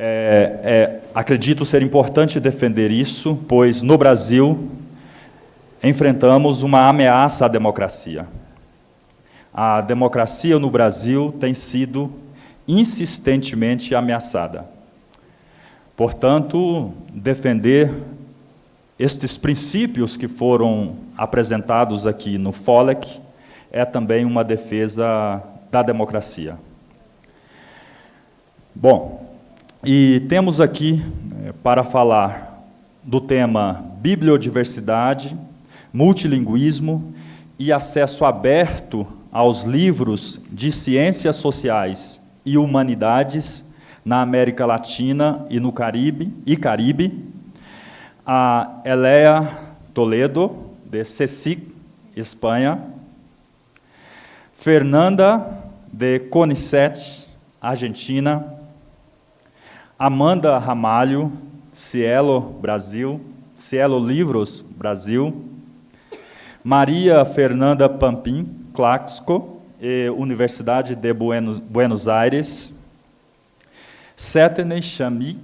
É, é, acredito ser importante defender isso, pois no Brasil enfrentamos uma ameaça à democracia. A democracia no Brasil tem sido insistentemente ameaçada. Portanto, defender estes princípios que foram apresentados aqui no FOLEC é também uma defesa da democracia. Bom, e temos aqui eh, para falar do tema bibliodiversidade, multilinguismo e acesso aberto aos livros de ciências sociais e humanidades na América Latina e no Caribe, e Caribe, a Elea Toledo, de CECIC, Espanha, Fernanda de Conicet, Argentina, Amanda Ramalho, Cielo Brasil, Cielo Livros Brasil, Maria Fernanda Pampim, Claxco, Universidade de Buenos, Aires, Setene Chami,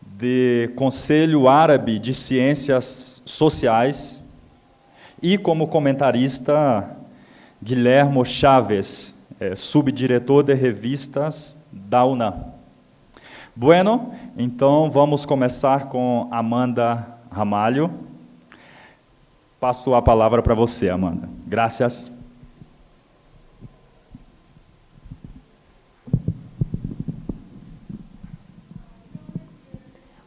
de Conselho Árabe de Ciências Sociais, e como comentarista, Guilhermo Chaves, é, subdiretor de revistas da UNAM. Bueno, então vamos começar com Amanda Ramalho. Passo a palavra para você, Amanda. Gracias.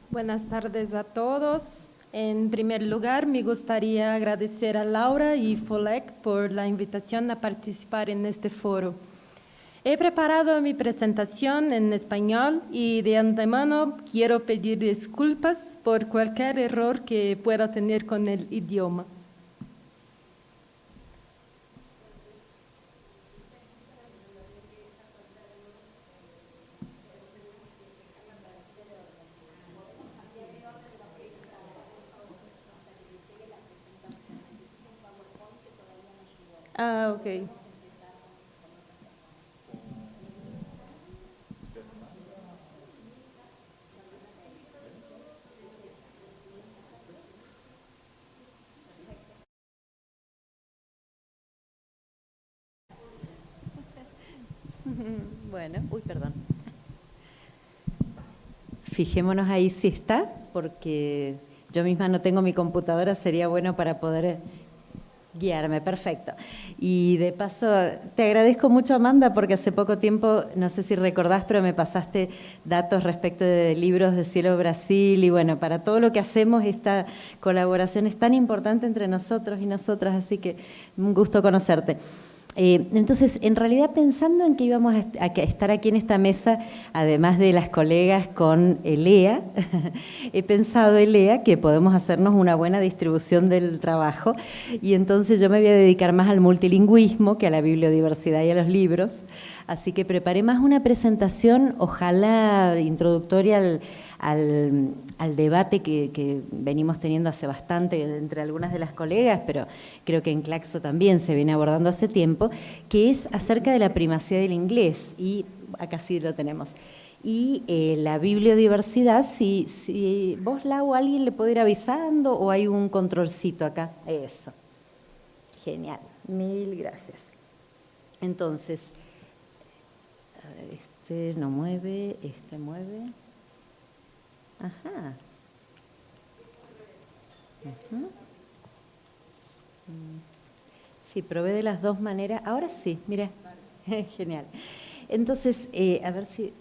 Buenas tardes a todos. En primer lugar, me gustaría agradecer a Laura y FOLEC por la invitación a participar en este foro. He preparado mi presentación en español y de antemano quiero pedir disculpas por cualquier error que pueda tener con el idioma. Ah, ok. Bueno, uy, perdón. Fijémonos ahí si está, porque yo misma no tengo mi computadora, sería bueno para poder guiarme, perfecto. Y de paso, te agradezco mucho, Amanda, porque hace poco tiempo, no sé si recordás, pero me pasaste datos respecto de libros de Cielo Brasil, y bueno, para todo lo que hacemos, esta colaboración es tan importante entre nosotros y nosotras, así que un gusto conocerte. Eh, entonces, en realidad pensando en que íbamos a, estar aquí en esta mesa, además de las colegas con Elea, he pensado, Elea, que podemos hacernos una buena distribución del trabajo. Y entonces yo me voy a dedicar más al multilingüismo que a la bibliodiversidad y a los libros, así que preparé más una presentación, ojalá introductoria al al, debate que, venimos teniendo hace bastante entre algunas de las colegas, pero creo que en Claxo también se viene abordando hace tiempo, que es acerca de la primacía del inglés, y acá sí lo tenemos. Y eh, la bibliodiversidad, si, si vos, Lau, alguien le puede ir avisando o hay un controlcito acá. Eso. Genial. Mil gracias. Entonces, a ver, este no mueve, este mueve. Ajá. Sí, probé de las dos maneras. Ahora sí, mira, genial. Entonces, eh, a ver si...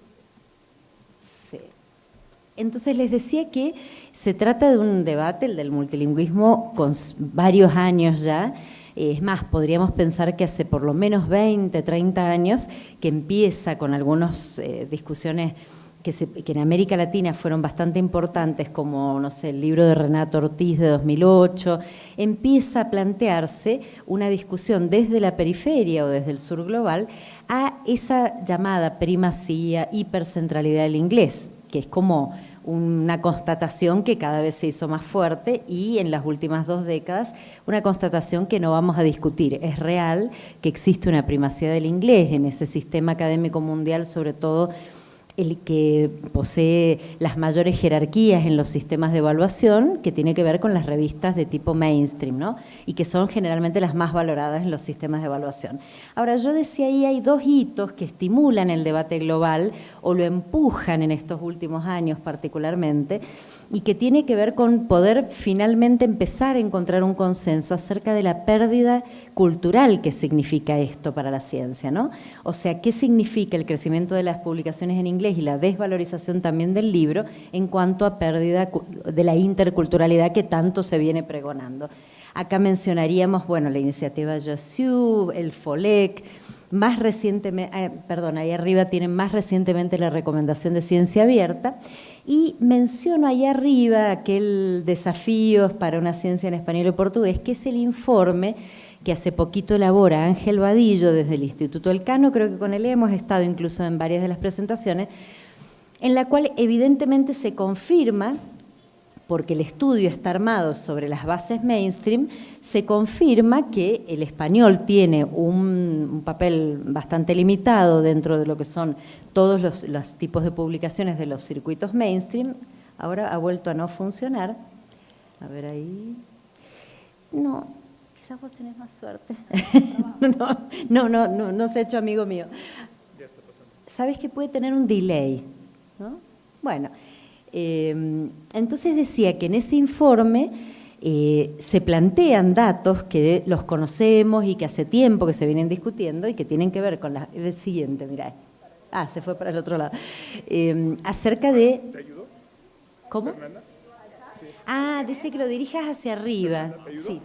Entonces les decía que se trata de un debate, el del multilingüismo, con varios años ya. Es más, podríamos pensar que hace por lo menos 20, 30 años que empieza con algunas eh, discusiones que, en América Latina fueron bastante importantes, como no sé, el libro de Renato Ortiz de 2008, empieza a plantearse una discusión desde la periferia o desde el sur global a esa llamada primacía, hipercentralidad del inglés, que es como una constatación que cada vez se hizo más fuerte y en las últimas dos décadas una constatación que no vamos a discutir. Es real que existe una primacía del inglés en ese sistema académico mundial, sobre todo el que posee las mayores jerarquías en los sistemas de evaluación, que tiene que ver con las revistas de tipo mainstream, ¿no? y que son generalmente las más valoradas en los sistemas de evaluación. Ahora, yo decía ahí, hay dos hitos que estimulan el debate global o lo empujan en estos últimos años particularmente, y que tiene que ver con poder finalmente empezar a encontrar un consenso acerca de la pérdida cultural que significa esto para la ciencia, ¿no? O sea, ¿qué significa el crecimiento de las publicaciones en inglés y la desvalorización también del libro en cuanto a pérdida de la interculturalidad que tanto se viene pregonando? Acá mencionaríamos, bueno, la iniciativa Josu, el FOLEC, más recientemente, eh, perdón, ahí arriba tienen más recientemente la recomendación de ciencia abierta, y menciono ahí arriba aquel desafíos para una ciencia en español y portugués, que es el informe que hace poquito elabora Ángel Vadillo desde el Instituto Elcano, creo que con él hemos estado incluso en varias de las presentaciones, en la cual evidentemente se confirma porque el estudio está armado sobre las bases mainstream, se confirma que el español tiene un, papel bastante limitado dentro de lo que son todos los, tipos de publicaciones de los circuitos mainstream. Ahora ha vuelto a no funcionar. A ver ahí. No, quizás vos tenés más suerte. no, no, no, no, se ha hecho amigo mío. Sabes que puede tener un delay, ¿no? Bueno, entonces decía que en ese informe eh, se plantean datos que los conocemos y que hace tiempo que se vienen discutiendo y que tienen que ver con el siguiente, mirá. Ah, se fue para el otro lado. Em, acerca de... ¿Te ayudó? ¿Cómo? Ah, dice que lo dirijas hacia arriba. Sí.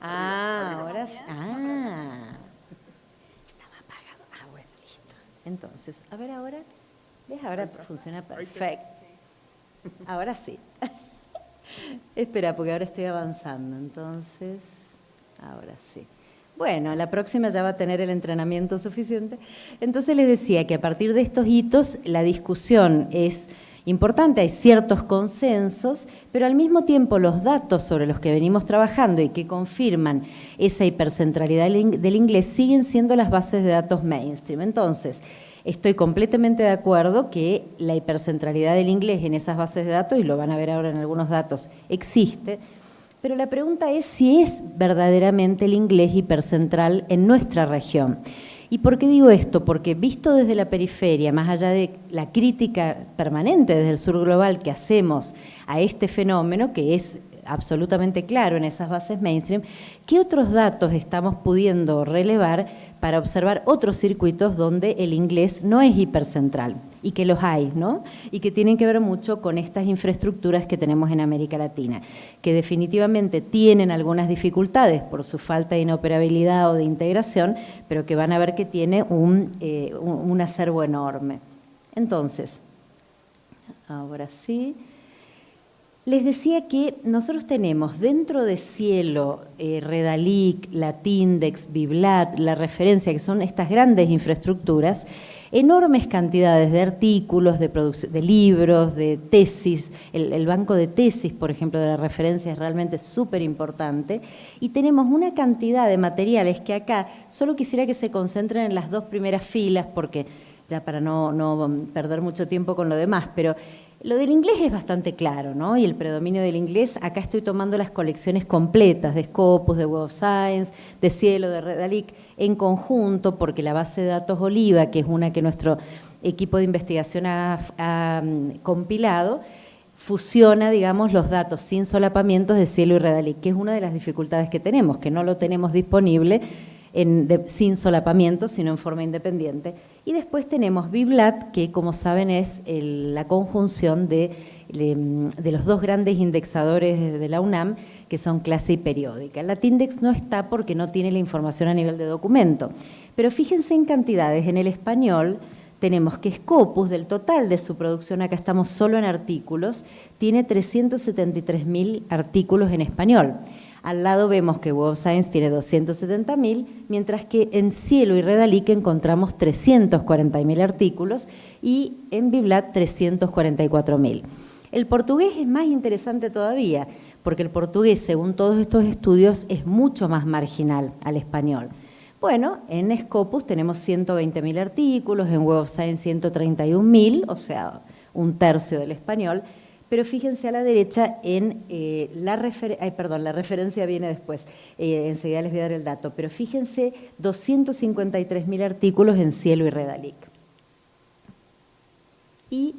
Ah, ahora... Ah. Estaba apagado. Ah, bueno, listo. Entonces, a ver ahora... ¿Ves? Ahora funciona perfecto. Ahora sí. Espera, porque ahora estoy avanzando. Entonces, ahora sí. Bueno, la próxima ya va a tener el entrenamiento suficiente. Entonces les decía que a partir de estos hitos la discusión es importante, hay ciertos consensos, pero al mismo tiempo los datos sobre los que venimos trabajando y que confirman esa hipercentralidad del inglés siguen siendo las bases de datos mainstream. Entonces, Estoy completamente de acuerdo que la hipercentralidad del inglés en esas bases de datos, y lo van a ver ahora en algunos datos, existe, pero la pregunta es si es verdaderamente el inglés hipercentral en nuestra región. ¿Y por qué digo esto? Porque visto desde la periferia, más allá de la crítica permanente desde el sur global que hacemos a este fenómeno, que es absolutamente claro en esas bases mainstream, ¿qué otros datos estamos pudiendo relevar para observar otros circuitos donde el inglés no es hipercentral? Y que los hay, ¿no? Y que tienen que ver mucho con estas infraestructuras que tenemos en América Latina, que definitivamente tienen algunas dificultades por su falta de inoperabilidad o de integración, pero que van a ver que tiene un, eh, un acervo enorme. Entonces, ahora sí... Les decía que nosotros tenemos dentro de Cielo, eh, Redalic, Latindex, Biblat, la referencia, que son estas grandes infraestructuras, enormes cantidades de artículos, de, de libros, de tesis. El, banco de tesis, por ejemplo, de la referencia es realmente súper importante. Y tenemos una cantidad de materiales que acá solo quisiera que se concentren en las dos primeras filas, porque ya para no, no perder mucho tiempo con lo demás, pero lo del inglés es bastante claro, ¿no? Y el predominio del inglés, acá estoy tomando las colecciones completas de Scopus, de Web of Science, de Cielo, de Redalic, en conjunto, porque la base de datos Oliva, que es una que nuestro equipo de investigación ha, mm, compilado, fusiona, digamos, los datos sin solapamientos de Cielo y Redalic, que es una de las dificultades que tenemos, que no lo tenemos disponible sin solapamiento, sino en forma independiente. Y después tenemos Biblat, que como saben es la conjunción de, los dos grandes indexadores de la UNAM, que son clase y periódica. Latindex no está porque no tiene la información a nivel de documento. Pero fíjense en cantidades, en el español tenemos que Scopus, del total de su producción, acá estamos solo en artículos, tiene 373.000 artículos en español. Al lado vemos que Web of Science tiene 270.000, mientras que en Cielo y Redalic encontramos 340.000 artículos y en Biblat 344.000. El portugués es más interesante todavía, porque el portugués, según todos estos estudios, es mucho más marginal al español. Bueno, en Scopus tenemos 120.000 artículos, en Web of Science 131.000, o sea, un tercio del español, pero fíjense a la derecha en eh, la referencia, perdón, la referencia viene después, eh, enseguida les voy a dar el dato, pero fíjense 253.000 artículos en Cielo y Redalic. Y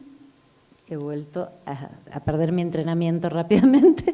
he vuelto a perder mi entrenamiento rápidamente.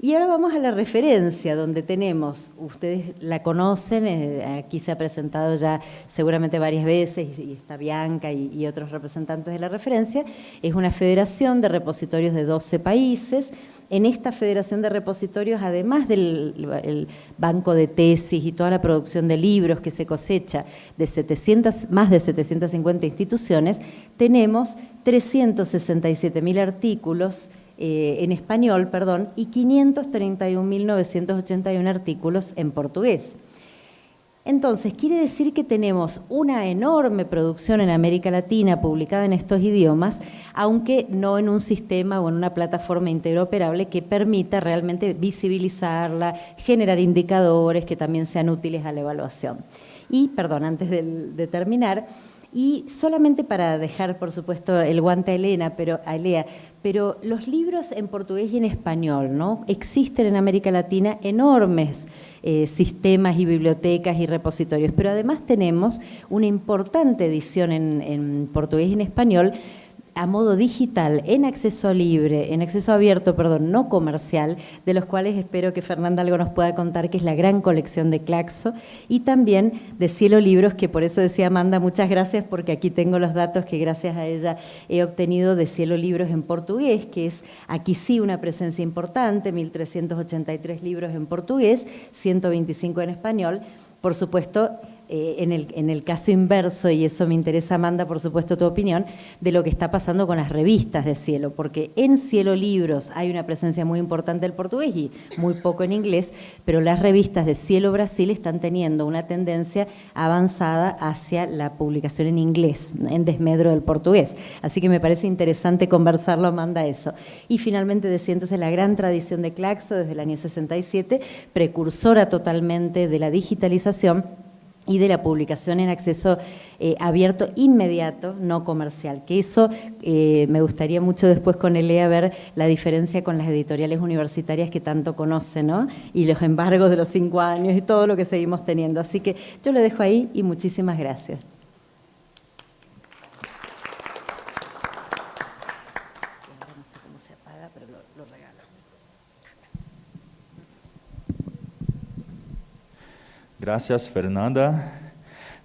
Y ahora vamos a la referencia, donde tenemos, ustedes la conocen, eh, aquí se ha presentado ya seguramente varias veces, y está Bianca y, otros representantes de la referencia, es una federación de repositorios de 12 países. En esta federación de repositorios, además del banco de tesis y toda la producción de libros que se cosecha de 700, más de 750 instituciones, tenemos 367.000 artículos eh, en español, perdón, y 531.981 artículos en portugués. Entonces, quiere decir que tenemos una enorme producción en América Latina publicada en estos idiomas, aunque no en un sistema o en una plataforma interoperable que permita realmente visibilizarla, generar indicadores que también sean útiles a la evaluación. Y, perdón, antes de terminar, y solamente para dejar, por supuesto, el guante a Elena, pero a Elea, pero los libros en portugués y en español, ¿no? Existen en América Latina enormes eh, sistemas y bibliotecas y repositorios, pero además tenemos una importante edición en portugués y en español a modo digital, en acceso libre, en acceso abierto, perdón, no comercial, de los cuales espero que Fernanda algo nos pueda contar, que es la gran colección de Claxo, y también de Cielo Libros, que por eso decía Amanda, muchas gracias, porque aquí tengo los datos que gracias a ella he obtenido de Cielo Libros en portugués, que es aquí sí una presencia importante, 1.383 libros en portugués, 125 en español, por supuesto, eh, en, el, en, el, caso inverso, y eso me interesa, Amanda, por supuesto, tu opinión, de lo que está pasando con las revistas de Cielo, porque en Cielo Libros hay una presencia muy importante del portugués y muy poco en inglés, pero las revistas de Cielo Brasil están teniendo una tendencia avanzada hacia la publicación en inglés, en desmedro del portugués. Así que me parece interesante conversarlo, Amanda, eso. Y finalmente decía entonces la gran tradición de Claxo desde el año 67, precursora totalmente de la digitalización, y de la publicación en acceso eh, abierto inmediato, no comercial. Que eso eh, me gustaría mucho después con Elea ver la diferencia con las editoriales universitarias que tanto conocen, ¿no? Y los embargos de los cinco años y todo lo que seguimos teniendo. Así que yo lo dejo ahí y muchísimas gracias. Graças, Fernanda.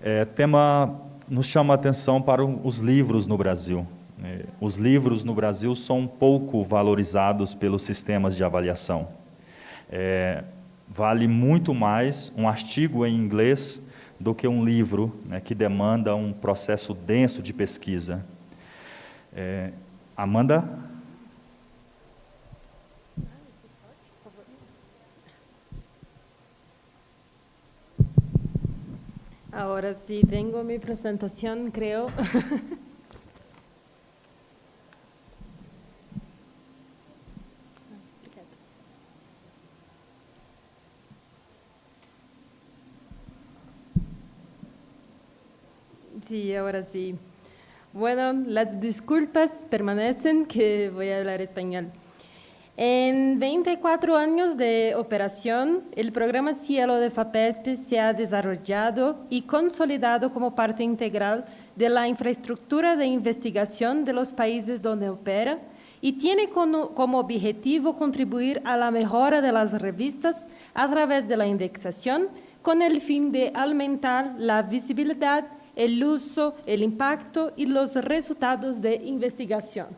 É, tema nos chama a atenção para os livros no Brasil. É, os livros no Brasil são pouco valorizados pelos sistemas de avaliação. É, vale muito mais um artigo em inglês do que um livro né, que demanda um processo denso de pesquisa. É, Amanda? Ahora sí tengo mi presentación, creo. Sí, ahora sí. Bueno, las disculpas permanecen que voy a hablar español. En 24 años de operación, el programa Cielo de FAPESP se ha desarrollado y consolidado como parte integral de la infraestructura de investigación de los países donde opera y tiene como, objetivo contribuir a la mejora de las revistas a través de la indexación con el fin de aumentar la visibilidad, el uso, el impacto y los resultados de investigación.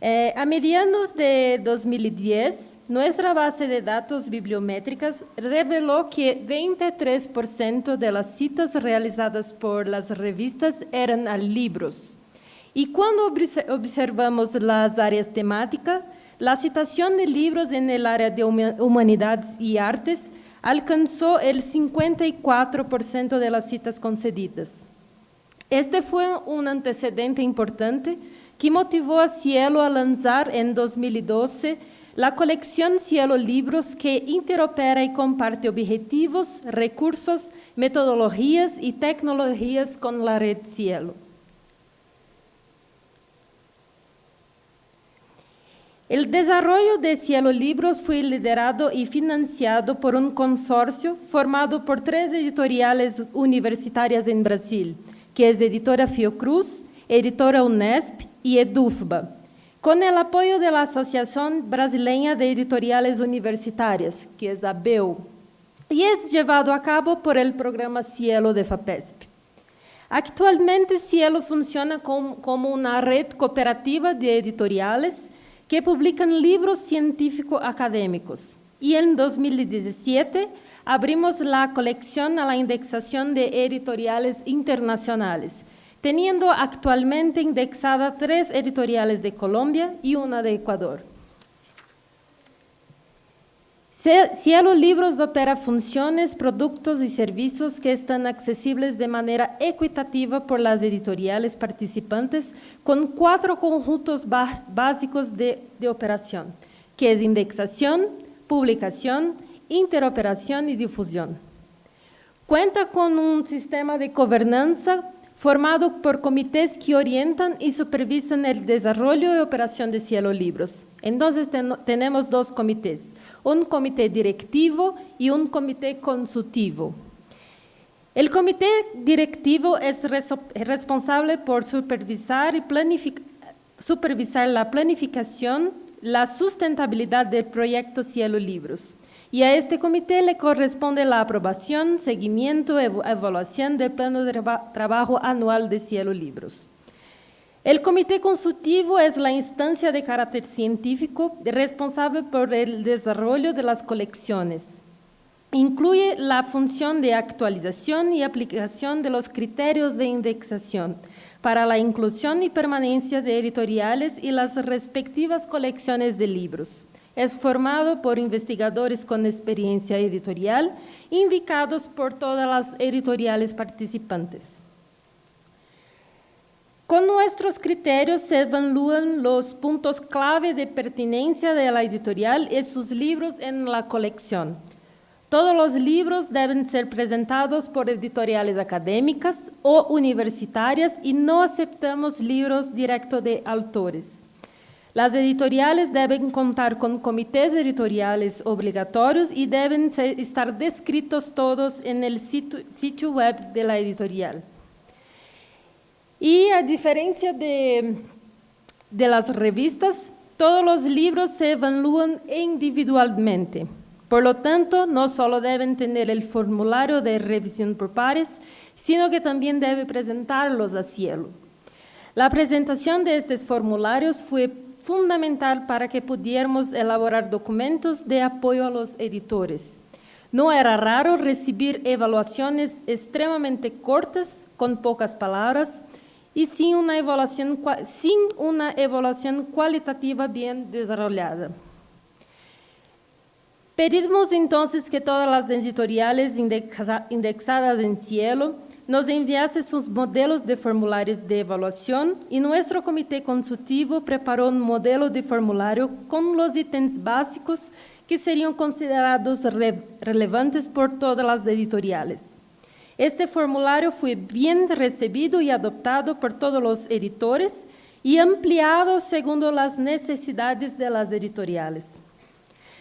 Eh, a mediados de 2010, nuestra base de datos bibliométricas reveló que 23% de las citas realizadas por las revistas eran a libros. Y cuando observamos las áreas temáticas, la citación de libros en el área de humanidades y artes alcanzó el 54% de las citas concedidas. Este fue un antecedente importante que motivó a Cielo a lanzar en 2012 la colección Cielo Libros que interopera y comparte objetivos, recursos, metodologías y tecnologías con la red Cielo. El desarrollo de Cielo Libros fue liderado y financiado por un consorcio formado por tres editoriales universitarias en Brasil, que es Editora Fiocruz, Editora Unesp y Edufba, con el apoyo de la Asociación Brasileña de Editoriales Universitarias, que es ABEU, y es llevado a cabo por el programa Cielo de FAPESP. Actualmente, Cielo funciona como una red cooperativa de editoriales que publican libros científicos académicos. Y en 2017 abrimos la colección a la indexación de editoriales internacionales, teniendo actualmente indexada tres editoriales de Colombia y una de Ecuador. Cielo Libros opera funciones, productos y servicios que están accesibles de manera equitativa por las editoriales participantes con cuatro conjuntos básicos de, operación, que es indexación, publicación, interoperación y difusión. Cuenta con un sistema de gobernanza formado por comités que orientan y supervisan el desarrollo y operación de Cielo Libros. Entonces tenemos dos comités, un comité directivo y un comité consultivo. El comité directivo es responsable por supervisar, y supervisar la planificación, la sustentabilidad del proyecto Cielo Libros. Y a este comité le corresponde la aprobación, seguimiento y evaluación del plano de trabajo anual de Cielo Libros. El comité consultivo es la instancia de carácter científico responsable por el desarrollo de las colecciones. Incluye la función de actualización y aplicación de los criterios de indexación para la inclusión y permanencia de editoriales y las respectivas colecciones de libros. Es formado por investigadores con experiencia editorial indicados por todas las editoriales participantes. Con nuestros criterios se evalúan los puntos clave de pertinencia de la editorial y sus libros en la colección. Todos los libros deben ser presentados por editoriales académicas o universitarias y no aceptamos libros directos de autores. Las editoriales deben contar con comités editoriales obligatorios y deben estar descritos todos en el sitio web de la editorial. Y a diferencia de, de las revistas, todos los libros se evalúan individualmente. Por lo tanto, no solo deben tener el formulario de revisión por pares, sino que también debe presentarlos a cielo. La presentación de estos formularios fue fundamental para que pudiéramos elaborar documentos de apoyo a los editores. No era raro recibir evaluaciones extremadamente cortas, con pocas palabras, y sin una evaluación, sin una evaluación cualitativa bien desarrollada. Pedimos entonces que todas las editoriales indexadas en Cielo nos enviasen sus modelos de formularios de evaluación y nuestro comité consultivo preparó un modelo de formulario con los ítems básicos que serían considerados relevantes por todas las editoriales. Este formulario fue bien recibido y adoptado por todos los editores y ampliado según las necesidades de las editoriales.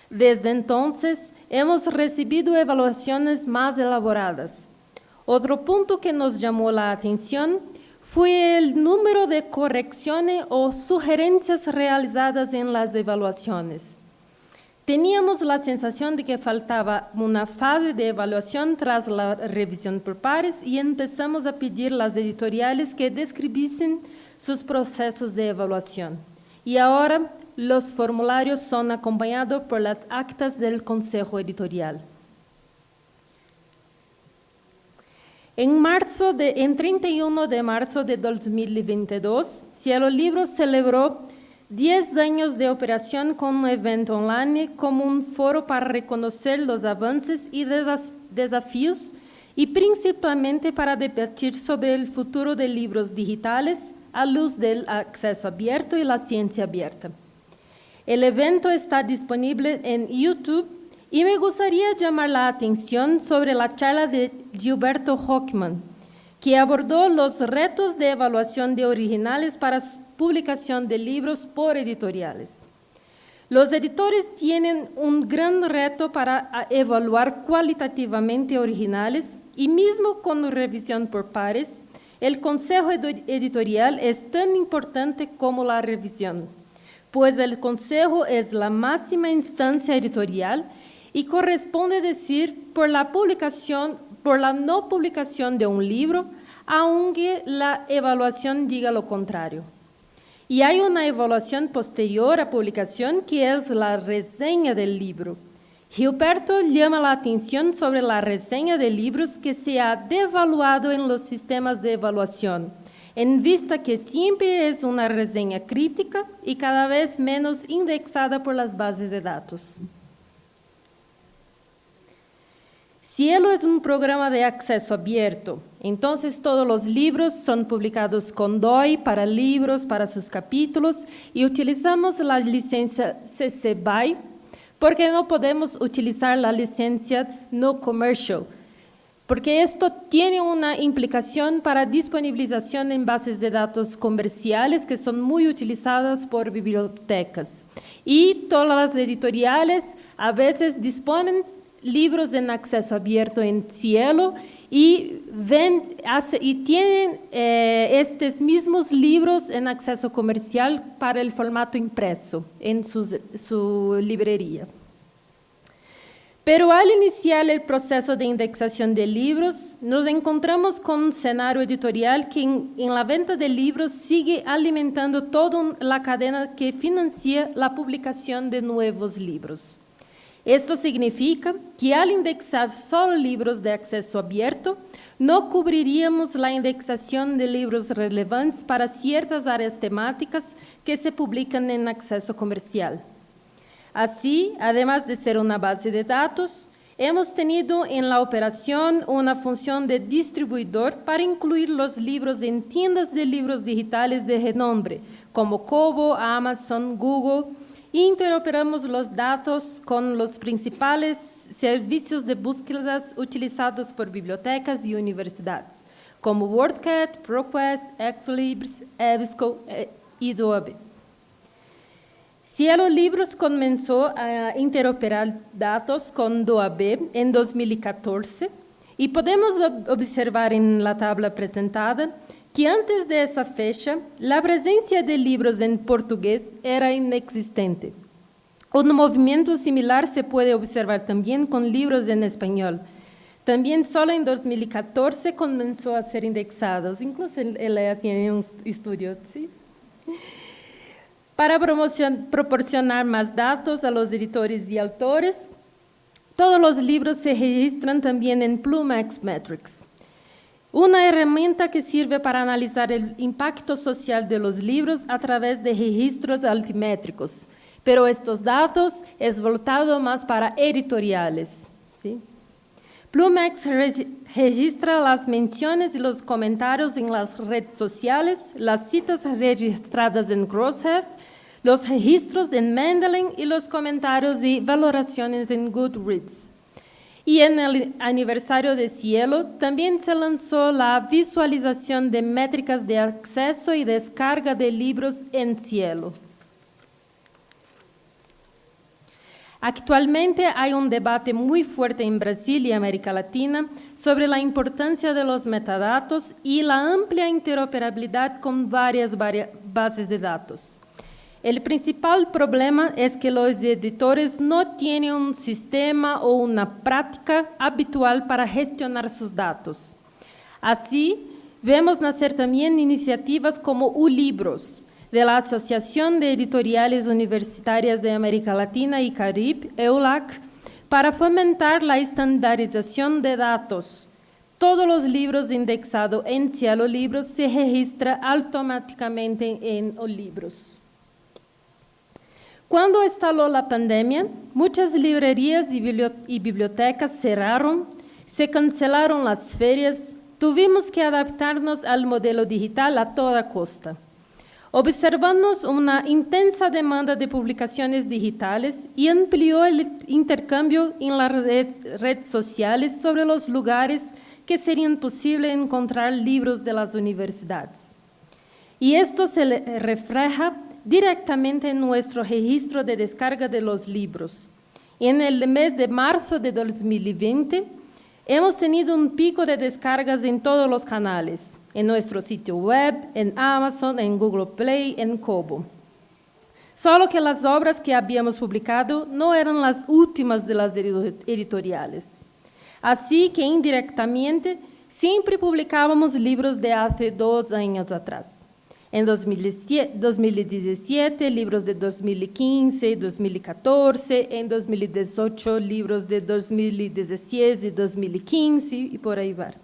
Desde entonces, hemos recibido evaluaciones más elaboradas. Otro punto que nos llamó la atención fue el número de correcciones o sugerencias realizadas en las evaluaciones. Teníamos la sensación de que faltaba una fase de evaluación tras la revisión por pares y empezamos a pedir las editoriales que describiesen sus procesos de evaluación. Y ahora los formularios son acompañados por las actas del Consejo Editorial. En, marzo de, en 31 de marzo de 2022, Cielo Libros celebró 10 años de operación con un evento online como un foro para reconocer los avances y desafíos y principalmente para debatir sobre el futuro de libros digitales a luz del acceso abierto y la ciencia abierta. El evento está disponible en YouTube y me gustaría llamar la atención sobre la charla de Gilberto Hockman, que abordó los retos de evaluación de originales para publicación de libros por editoriales. Los editores tienen un gran reto para evaluar cualitativamente originales y mismo con revisión por pares, el consejo editorial es tan importante como la revisión, pues el consejo es la máxima instancia editorial y corresponde decir por la publicación, por la no publicación de un libro, aunque la evaluación diga lo contrario. Y hay una evaluación posterior a publicación que es la reseña del libro. Gilberto llama la atención sobre la reseña de libros que se ha devaluado en los sistemas de evaluación, en vista que siempre es una reseña crítica y cada vez menos indexada por las bases de datos. Cielo es un programa de acceso abierto, entonces todos los libros son publicados con DOI para libros, para sus capítulos, y utilizamos la licencia CC BY porque no podemos utilizar la licencia no commercial, porque esto tiene una implicación para disponibilización en bases de datos comerciales que son muy utilizadas por bibliotecas. Y todas las editoriales a veces disponen libros en acceso abierto en cielo y, y tienen eh, estos mismos libros en acceso comercial para el formato impreso en su librería. Pero al iniciar el proceso de indexación de libros, nos encontramos con un escenario editorial que en, en, la venta de libros sigue alimentando toda la cadena que financia la publicación de nuevos libros. Esto significa que al indexar solo libros de acceso abierto, no cubriríamos la indexación de libros relevantes para ciertas áreas temáticas que se publican en acceso comercial. Así, además de ser una base de datos, hemos tenido en la operación una función de distribuidor para incluir los libros en tiendas de libros digitales de renombre, como Kobo, Amazon, Google, interoperamos los datos con los principales servicios de búsquedas utilizados por bibliotecas y universidades, como WordCat, ProQuest, Xlibris, EBSCO eh, y Adobe. Cielo Libros comenzó a interoperar datos con DOAB en 2014 y podemos observar en la tabla presentada que antes de esa fecha, la presencia de libros en portugués era inexistente. Un movimiento similar se puede observar también con libros en español. También solo en 2014 comenzó a ser indexados, incluso él tiene un estudio. ¿sí? Para proporcionar más datos a los editores y autores, todos los libros se registran también en Plumax Metrics. Una herramienta que sirve para analizar el impacto social de los libros a través de registros altimétricos, pero estos datos es voltado más para editoriales. ¿sí? Plumex registra las menciones y los comentarios en las redes sociales, las citas registradas en Crossref, los registros en Mendeley y los comentarios y valoraciones en Goodreads. Y en el aniversario de Cielo también se lanzó la visualización de métricas de acceso y descarga de libros en Cielo. Actualmente hay un debate muy fuerte en Brasil y América Latina sobre la importancia de los metadatos y la amplia interoperabilidad con varias bases de datos. El principal problema es que los editores no tienen un sistema o una práctica habitual para gestionar sus datos. Así, vemos nacer también iniciativas como ULibros, de la Asociación de Editoriales Universitarias de América Latina y Caribe, EULAC, para fomentar la estandarización de datos. Todos los libros indexados en Cielo Libros se registran automáticamente en Olibros. Cuando instaló la pandemia, muchas librerías y bibliotecas cerraron, se cancelaron las ferias, tuvimos que adaptarnos al modelo digital a toda costa. Observamos una intensa demanda de publicaciones digitales y amplió el intercambio en las redes sociales sobre los lugares que serían posible encontrar libros de las universidades. Y esto se refleja directamente en nuestro registro de descarga de los libros. En el mes de marzo de 2020, hemos tenido un pico de descargas en todos los canales, en nuestro sitio web, en Amazon, en Google Play, en Kobo. Solo que las obras que habíamos publicado no eran las últimas de las editoriales. Así que indirectamente siempre publicábamos libros de hace dos años atrás. En 2017, libros de 2015, 2014, en 2018, libros de 2016 y 2015 y por ahí va.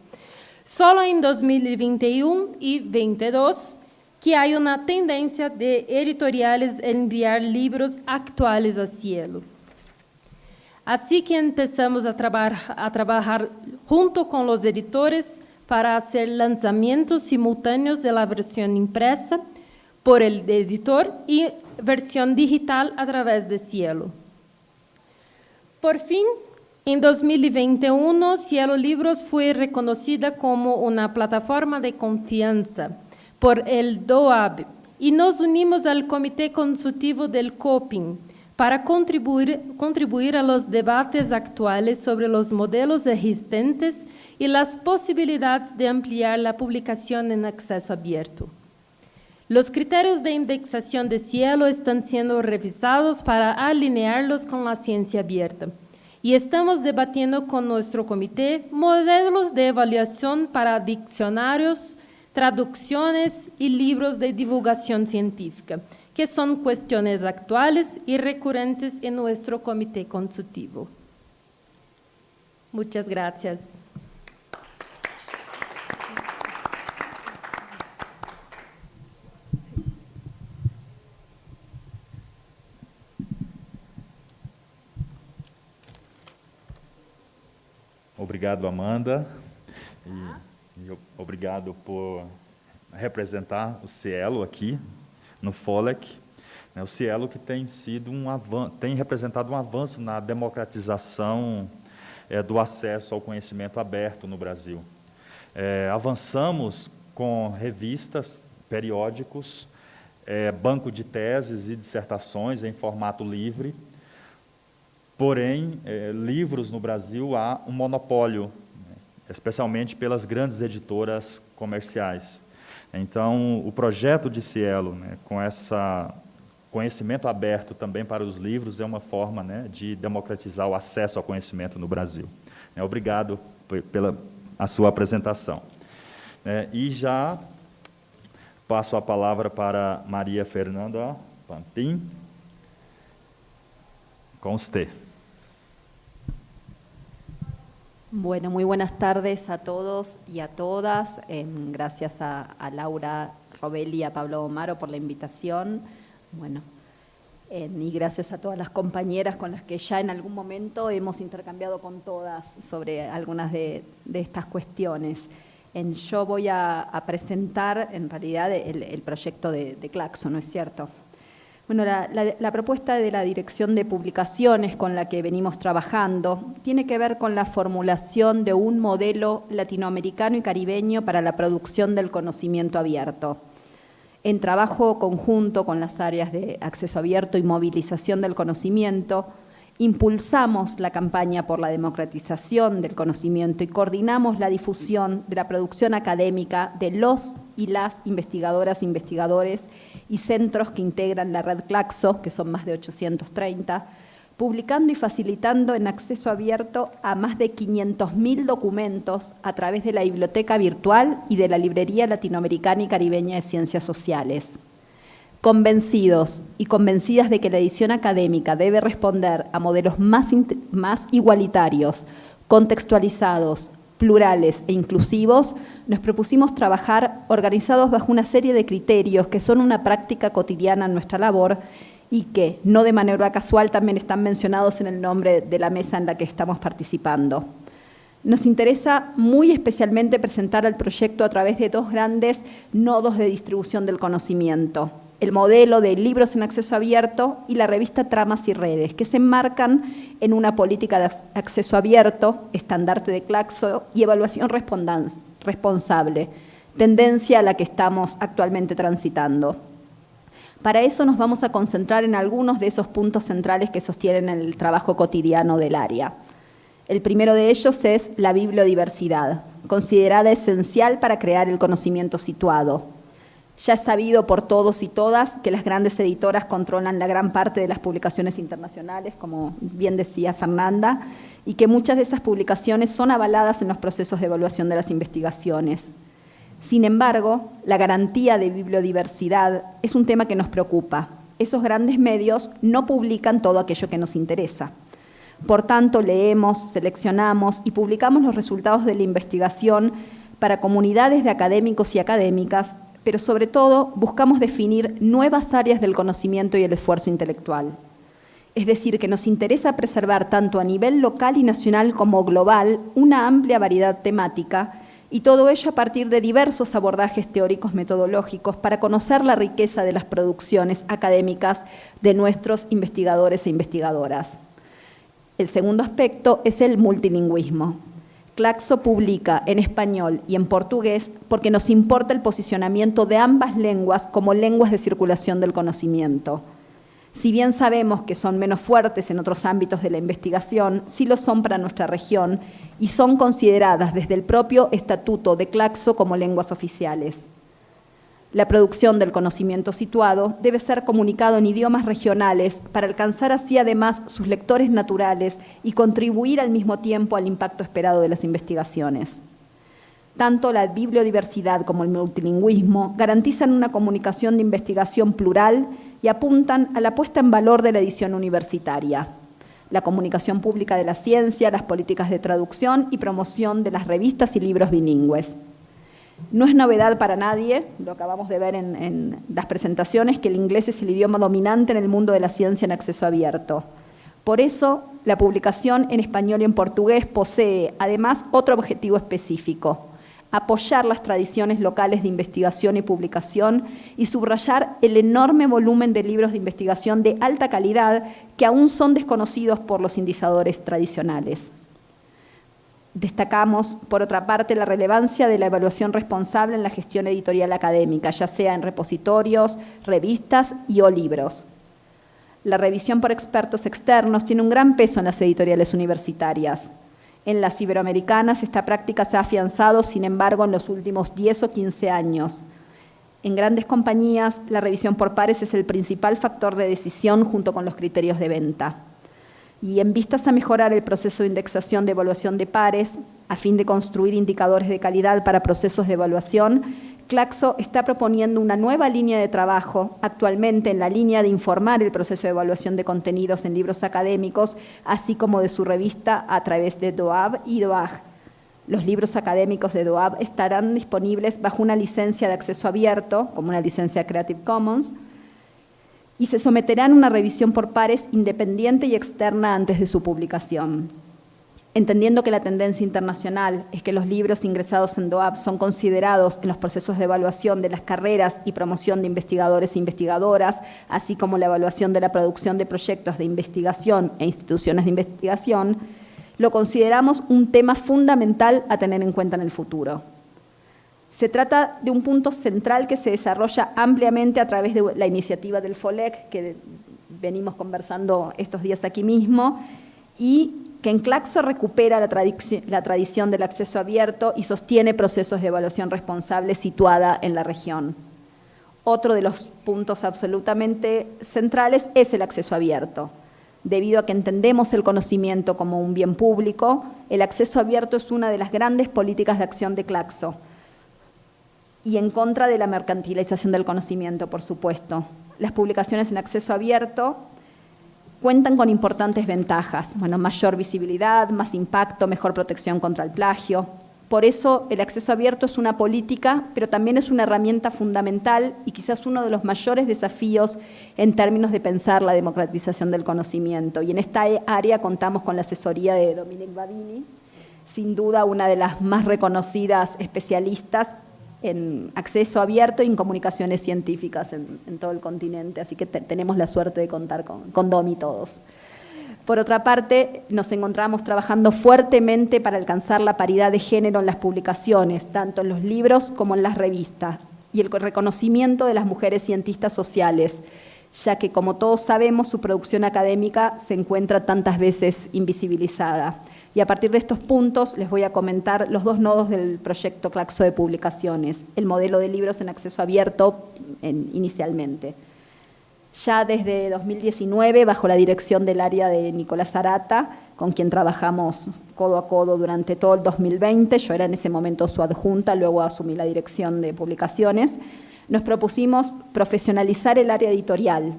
Solo en 2021 y 2022 que hay una tendencia de editoriales a enviar libros actuales a cielo. Así que empezamos a, a trabajar junto con los editores para hacer lanzamientos simultáneos de la versión impresa por el editor y versión digital a través de Cielo. Por fin, en 2021, Cielo Libros fue reconocida como una plataforma de confianza por el DOAB y nos unimos al Comité Consultivo del COPIN para contribuir, contribuir a los debates actuales sobre los modelos existentes y las posibilidades de ampliar la publicación en acceso abierto. Los criterios de indexación de cielo están siendo revisados para alinearlos con la ciencia abierta y estamos debatiendo con nuestro comité modelos de evaluación para diccionarios, traducciones y libros de divulgación científica, que son cuestiones actuales y recurrentes en nuestro comité consultivo. Muchas gracias. Obrigado, Amanda. E, e obrigado por representar o Cielo aqui no FOLEC. Né, o Cielo que tem sido um tem representado um avanço na democratização é, do acesso ao conhecimento aberto no Brasil. É, avançamos com revistas, periódicos, é, banco de teses e dissertações em formato livre, Porém, é, livros no Brasil há um monopólio, né, especialmente pelas grandes editoras comerciais. Então, o projeto de Cielo, né, com essa conhecimento aberto também para os livros, é uma forma né, de democratizar o acesso ao conhecimento no Brasil. É, obrigado pela a sua apresentação. É, e já passo a palavra para Maria Fernanda Pampim, com você. Bueno, muy buenas tardes a todos y a todas. Em, gracias a, Laura Robelli y a Pablo Omaro por la invitación. Bueno, em, y gracias a todas las compañeras con las que ya en algún momento hemos intercambiado con todas sobre algunas de, estas cuestiones. En, yo voy a, presentar en realidad el, proyecto de, de Claxo, ¿no es cierto? Bueno, la, propuesta de la Dirección de Publicaciones con la que venimos trabajando tiene que ver con la formulación de un modelo latinoamericano y caribeño para la producción del conocimiento abierto. En trabajo conjunto con las áreas de acceso abierto y movilización del conocimiento, impulsamos la campaña por la democratización del conocimiento y coordinamos la difusión de la producción académica de los y las investigadoras e investigadores y centros que integran la red Claxo, que son más de 830, publicando y facilitando en acceso abierto a más de 500.000 documentos a través de la biblioteca virtual y de la Librería Latinoamericana y Caribeña de Ciencias Sociales. Convencidos y convencidas de que la edición académica debe responder a modelos más, más igualitarios, contextualizados, plurales e inclusivos, nos propusimos trabajar organizados bajo una serie de criterios que son una práctica cotidiana en nuestra labor y que, no de manera casual, también están mencionados en el nombre de la mesa en la que estamos participando. Nos interesa muy especialmente presentar el proyecto a través de dos grandes nodos de distribución del conocimiento, el modelo de libros en acceso abierto y la revista Tramas y Redes, que se enmarcan en una política de acceso abierto, estandarte de Claxo y evaluación responsable, tendencia a la que estamos actualmente transitando. Para eso nos vamos a concentrar en algunos de esos puntos centrales que sostienen el trabajo cotidiano del área. El primero de ellos es la bibliodiversidad, considerada esencial para crear el conocimiento situado. Ya es sabido por todos y todas que las grandes editoras controlan la gran parte de las publicaciones internacionales, como bien decía Fernanda, y que muchas de esas publicaciones son avaladas en los procesos de evaluación de las investigaciones. Sin embargo, la garantía de bibliodiversidad es un tema que nos preocupa. Esos grandes medios no publican todo aquello que nos interesa. Por tanto, leemos, seleccionamos y publicamos los resultados de la investigación para comunidades de académicos y académicas pero sobre todo buscamos definir nuevas áreas del conocimiento y el esfuerzo intelectual. Es decir, que nos interesa preservar tanto a nivel local y nacional como global una amplia variedad temática y todo ello a partir de diversos abordajes teóricos metodológicos para conocer la riqueza de las producciones académicas de nuestros investigadores e investigadoras. El segundo aspecto es el multilingüismo. Claxo publica en español y en portugués porque nos importa el posicionamiento de ambas lenguas como lenguas de circulación del conocimiento. Si bien sabemos que son menos fuertes en otros ámbitos de la investigación, sí lo son para nuestra región y son consideradas desde el propio estatuto de Claxo como lenguas oficiales. La producción del conocimiento situado debe ser comunicado en idiomas regionales para alcanzar así además sus lectores naturales y contribuir al mismo tiempo al impacto esperado de las investigaciones. Tanto la bibliodiversidad como el multilingüismo garantizan una comunicación de investigación plural y apuntan a la puesta en valor de la edición universitaria, la comunicación pública de la ciencia, las políticas de traducción y promoción de las revistas y libros bilingües. No es novedad para nadie, lo acabamos de ver en, las presentaciones, que el inglés es el idioma dominante en el mundo de la ciencia en acceso abierto. Por eso, la publicación en español y en portugués posee, además, otro objetivo específico, apoyar las tradiciones locales de investigación y publicación y subrayar el enorme volumen de libros de investigación de alta calidad que aún son desconocidos por los indizadores tradicionales. Destacamos, por otra parte, la relevancia de la evaluación responsable en la gestión editorial académica, ya sea en repositorios, revistas y o libros. La revisión por expertos externos tiene un gran peso en las editoriales universitarias. En las iberoamericanas esta práctica se ha afianzado, sin embargo, en los últimos 10 o 15 años. En grandes compañías, la revisión por pares es el principal factor de decisión junto con los criterios de venta y en vistas a mejorar el proceso de indexación de evaluación de pares, a fin de construir indicadores de calidad para procesos de evaluación, Claxo está proponiendo una nueva línea de trabajo, actualmente en la línea de informar el proceso de evaluación de contenidos en libros académicos, así como de su revista a través de DOAB y DOAG. Los libros académicos de DOAB estarán disponibles bajo una licencia de acceso abierto, como una licencia Creative Commons, y se someterán a una revisión por pares independiente y externa antes de su publicación. Entendiendo que la tendencia internacional es que los libros ingresados en DOAB son considerados en los procesos de evaluación de las carreras y promoción de investigadores e investigadoras, así como la evaluación de la producción de proyectos de investigación e instituciones de investigación, lo consideramos un tema fundamental a tener en cuenta en el futuro. Se trata de un punto central que se desarrolla ampliamente a través de la iniciativa del FOLEC, que venimos conversando estos días aquí mismo, y que en Claxo recupera la, tradición del acceso abierto y sostiene procesos de evaluación responsable situada en la región. Otro de los puntos absolutamente centrales es el acceso abierto. Debido a que entendemos el conocimiento como un bien público, el acceso abierto es una de las grandes políticas de acción de Claxo, y en contra de la mercantilización del conocimiento, por supuesto. Las publicaciones en acceso abierto cuentan con importantes ventajas, bueno, mayor visibilidad, más impacto, mejor protección contra el plagio. Por eso el acceso abierto es una política, pero también es una herramienta fundamental y quizás uno de los mayores desafíos en términos de pensar la democratización del conocimiento. Y en esta área contamos con la asesoría de Dominique Badini, sin duda una de las más reconocidas especialistas en acceso abierto y en comunicaciones científicas en, todo el continente, así que tenemos la suerte de contar con, con Domi todos. Por otra parte, nos encontramos trabajando fuertemente para alcanzar la paridad de género en las publicaciones, tanto en los libros como en las revistas, y el reconocimiento de las mujeres cientistas sociales, ya que, como todos sabemos, su producción académica se encuentra tantas veces invisibilizada. Y a partir de estos puntos les voy a comentar los dos nodos del proyecto Claxo de Publicaciones, el modelo de libros en acceso abierto inicialmente. Ya desde 2019, bajo la dirección del área de Nicolás Arata, con quien trabajamos codo a codo durante todo el 2020, yo era en ese momento su adjunta, luego asumí la dirección de publicaciones, nos propusimos profesionalizar el área editorial.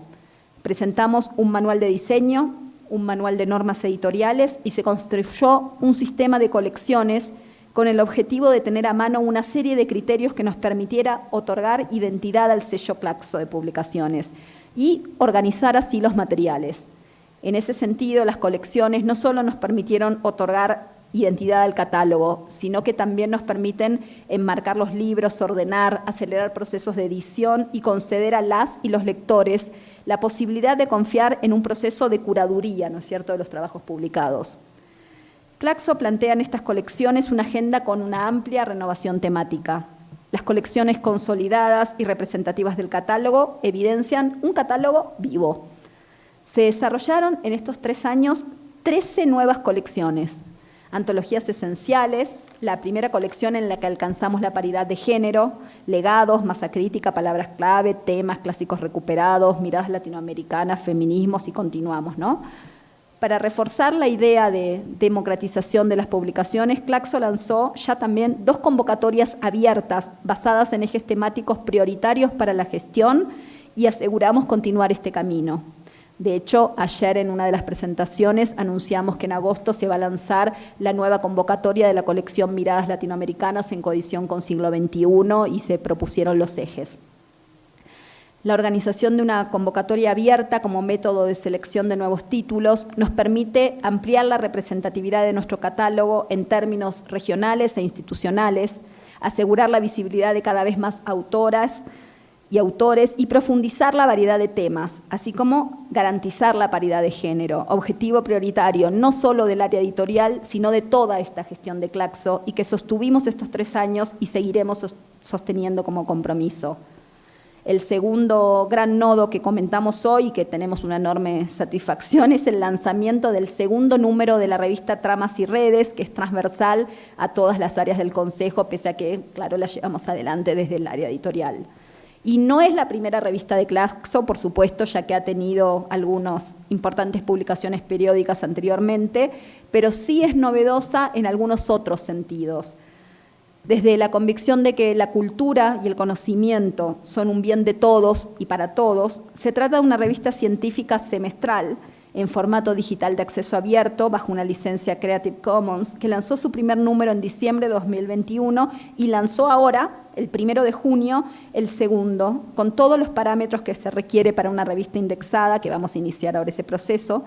Presentamos un manual de diseño, un manual de normas editoriales y se construyó un sistema de colecciones con el objetivo de tener a mano una serie de criterios que nos permitiera otorgar identidad al sello Claxo de publicaciones y organizar así los materiales. En ese sentido, las colecciones no solo nos permitieron otorgar identidad al catálogo, sino que también nos permiten enmarcar los libros, ordenar, acelerar procesos de edición y conceder a las y los lectores la posibilidad de confiar en un proceso de curaduría, ¿no es cierto?, de los trabajos publicados. Claxo plantea en estas colecciones una agenda con una amplia renovación temática. Las colecciones consolidadas y representativas del catálogo evidencian un catálogo vivo. Se desarrollaron en estos tres años 13 nuevas colecciones, antologías esenciales, la primera colección en la que alcanzamos la paridad de género, legados, masa crítica, palabras clave, temas clásicos recuperados, miradas latinoamericanas, feminismos y continuamos, ¿no? Para reforzar la idea de democratización de las publicaciones, Claxo lanzó ya también dos convocatorias abiertas basadas en ejes temáticos prioritarios para la gestión y aseguramos continuar este camino. De hecho, ayer en una de las presentaciones anunciamos que en agosto se va a lanzar la nueva convocatoria de la colección Miradas Latinoamericanas en coedición con siglo XXI y se propusieron los ejes. La organización de una convocatoria abierta como método de selección de nuevos títulos nos permite ampliar la representatividad de nuestro catálogo en términos regionales e institucionales, asegurar la visibilidad de cada vez más autoras, y autores y profundizar la variedad de temas, así como garantizar la paridad de género, objetivo prioritario no solo del área editorial, sino de toda esta gestión de Claxo y que sostuvimos estos tres años y seguiremos sosteniendo como compromiso. El segundo gran nodo que comentamos hoy y que tenemos una enorme satisfacción es el lanzamiento del segundo número de la revista Tramas y Redes, que es transversal a todas las áreas del Consejo, pese a que, claro, la llevamos adelante desde el área editorial. Y no es la primera revista de Claxo, por supuesto, ya que ha tenido algunas importantes publicaciones periódicas anteriormente, pero sí es novedosa en algunos otros sentidos. Desde la convicción de que la cultura y el conocimiento son un bien de todos y para todos, se trata de una revista científica semestral en formato digital de acceso abierto bajo una licencia Creative Commons que lanzó su primer número en diciembre de 2021 y lanzó ahora, el primero de junio, el segundo, con todos los parámetros que se requiere para una revista indexada, que vamos a iniciar ahora ese proceso,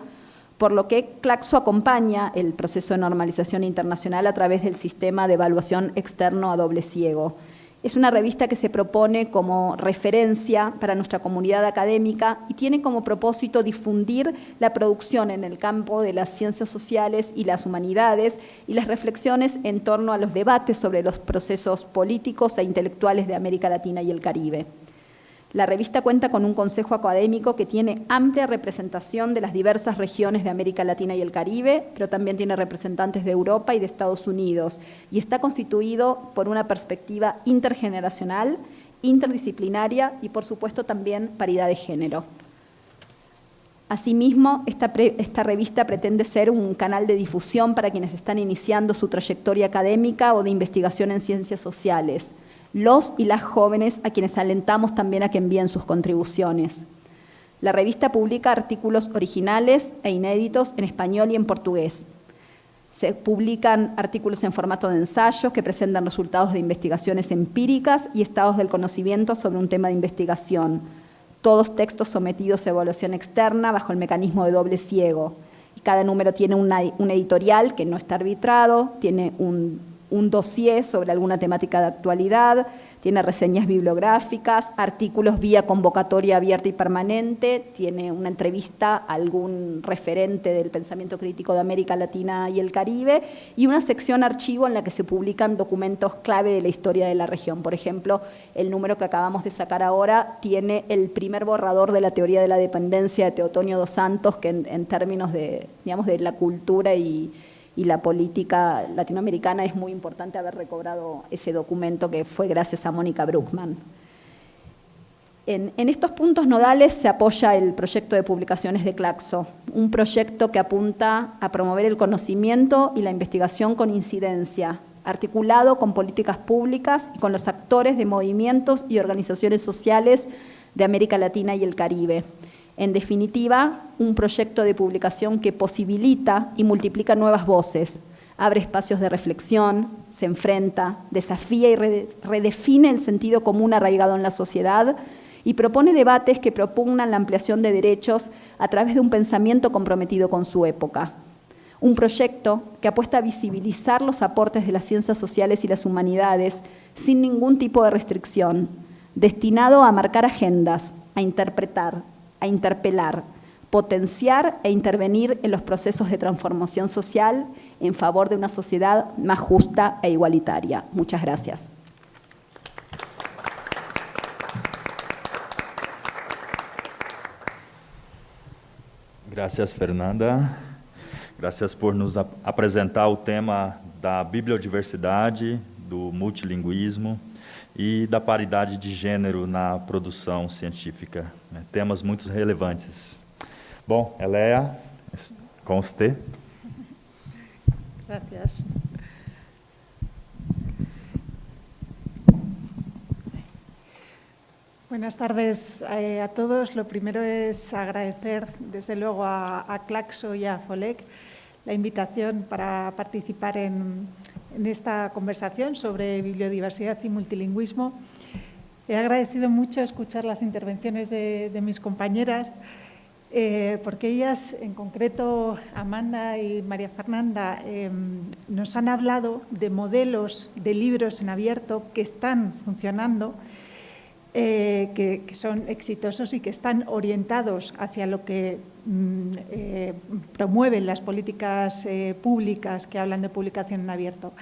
por lo que Claxo acompaña el proceso de normalización internacional a través del sistema de evaluación externo a doble ciego. Es una revista que se propone como referencia para nuestra comunidad académica y tiene como propósito difundir la producción en el campo de las ciencias sociales y las humanidades y las reflexiones en torno a los debates sobre los procesos políticos e intelectuales de América Latina y el Caribe. La revista cuenta con un consejo académico que tiene amplia representación de las diversas regiones de América Latina y el Caribe, pero también tiene representantes de Europa y de Estados Unidos, y está constituido por una perspectiva intergeneracional, interdisciplinaria y, por supuesto, también paridad de género. Asimismo, esta, esta, revista pretende ser un canal de difusión para quienes están iniciando su trayectoria académica o de investigación en ciencias sociales los y las jóvenes a quienes alentamos también a que envíen sus contribuciones. La revista publica artículos originales e inéditos en español y en portugués. Se publican artículos en formato de ensayo que presentan resultados de investigaciones empíricas y estados del conocimiento sobre un tema de investigación. Todos textos sometidos a evaluación externa bajo el mecanismo de doble ciego. Cada número tiene un editorial que no está arbitrado, tiene un, un dossier sobre alguna temática de actualidad, tiene reseñas bibliográficas, artículos vía convocatoria abierta y permanente, tiene una entrevista a algún referente del pensamiento crítico de América Latina y el Caribe y una sección archivo en la que se publican documentos clave de la historia de la región. Por ejemplo, el número que acabamos de sacar ahora tiene el primer borrador de la teoría de la dependencia de Teotonio dos Santos, que en, en términos de, digamos, de la cultura y y la política latinoamericana es muy importante haber recobrado ese documento que fue gracias a Mónica Bruckman. En, estos puntos nodales se apoya el proyecto de publicaciones de Claxo, un proyecto que apunta a promover el conocimiento y la investigación con incidencia, articulado con políticas públicas y con los actores de movimientos y organizaciones sociales de América Latina y el Caribe, en definitiva, un proyecto de publicación que posibilita y multiplica nuevas voces, abre espacios de reflexión, se enfrenta, desafía y redefine el sentido común arraigado en la sociedad y propone debates que propugnan la ampliación de derechos a través de un pensamiento comprometido con su época. Un proyecto que apuesta a visibilizar los aportes de las ciencias sociales y las humanidades sin ningún tipo de restricción, destinado a marcar agendas, a interpretar, a interpelar, potenciar e intervenir en los procesos de transformación social en favor de una sociedad más justa e igualitaria. Muchas gracias. Gracias, Fernanda. Gracias por nos apresentar o tema da bibliodiversidade, do multilinguismo e da paridade de gênero na produção científica. Né? Temas muito relevantes. Bom, Elea, você. Gracias. Buenas tardes eh, a todos. Lo primero es agradecer, desde luego, a, a Claxo y a FOLEC la invitación para participar en, en esta conversación sobre bibliodiversidad y multilingüismo. He agradecido mucho escuchar las intervenciones de, mis compañeras, eh, porque ellas, en concreto Amanda y María Fernanda, em, nos han hablado de modelos de libros en abierto que están funcionando, eh, que, son exitosos y que están orientados hacia lo que eh, promueven las políticas eh, públicas que hablan de publicación en abierto.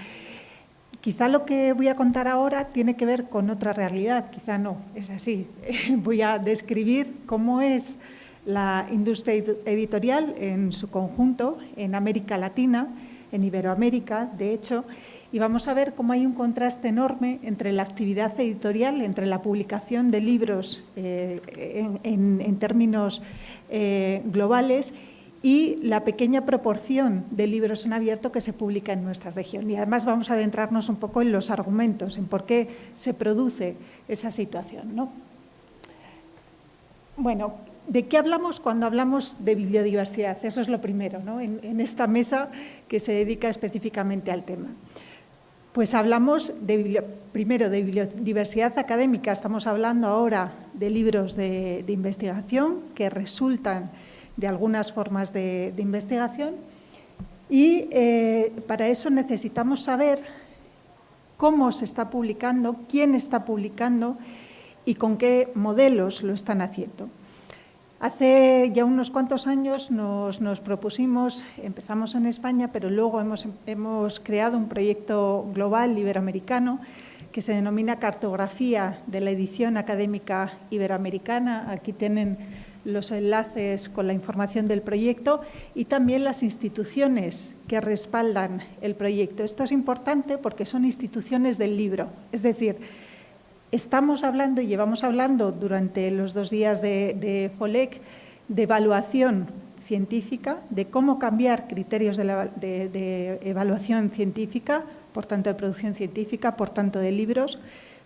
Quizá lo que voy a contar ahora tiene que ver con otra realidad, quizá no, es así. voy a describir cómo es la industria editorial en su conjunto en América Latina, en Iberoamérica, de hecho, y vamos a ver cómo hay un contraste enorme entre la actividad editorial, entre la publicación de libros eh, en, términos eh, globales y la pequeña proporción de libros en abierto que se publica en nuestra región. Y además vamos a adentrarnos un poco en los argumentos, en por qué se produce esa situación. ¿no? Bueno, ¿de qué hablamos cuando hablamos de bibliodiversidad? Eso es lo primero, ¿no? en esta mesa que se dedica específicamente al tema. Pues hablamos primero de biodiversidad académica, estamos hablando ahora de libros de, investigación que resultan de algunas formas de, investigación y eh, para eso necesitamos saber cómo se está publicando, quién está publicando y con qué modelos lo están haciendo. Hace ya unos cuantos años nos, propusimos, empezamos en España, pero luego hemos, hemos, creado un proyecto global iberoamericano que se denomina Cartografía de la Edición Académica Iberoamericana. Aquí tienen los enlaces con la información del proyecto y también las instituciones que respaldan el proyecto. Esto es importante porque son instituciones del libro, es decir, Estamos hablando y llevamos hablando durante los dos días de, FOLEC de evaluación científica, de cómo cambiar criterios de, evaluación científica, por tanto de producción científica, por tanto de libros,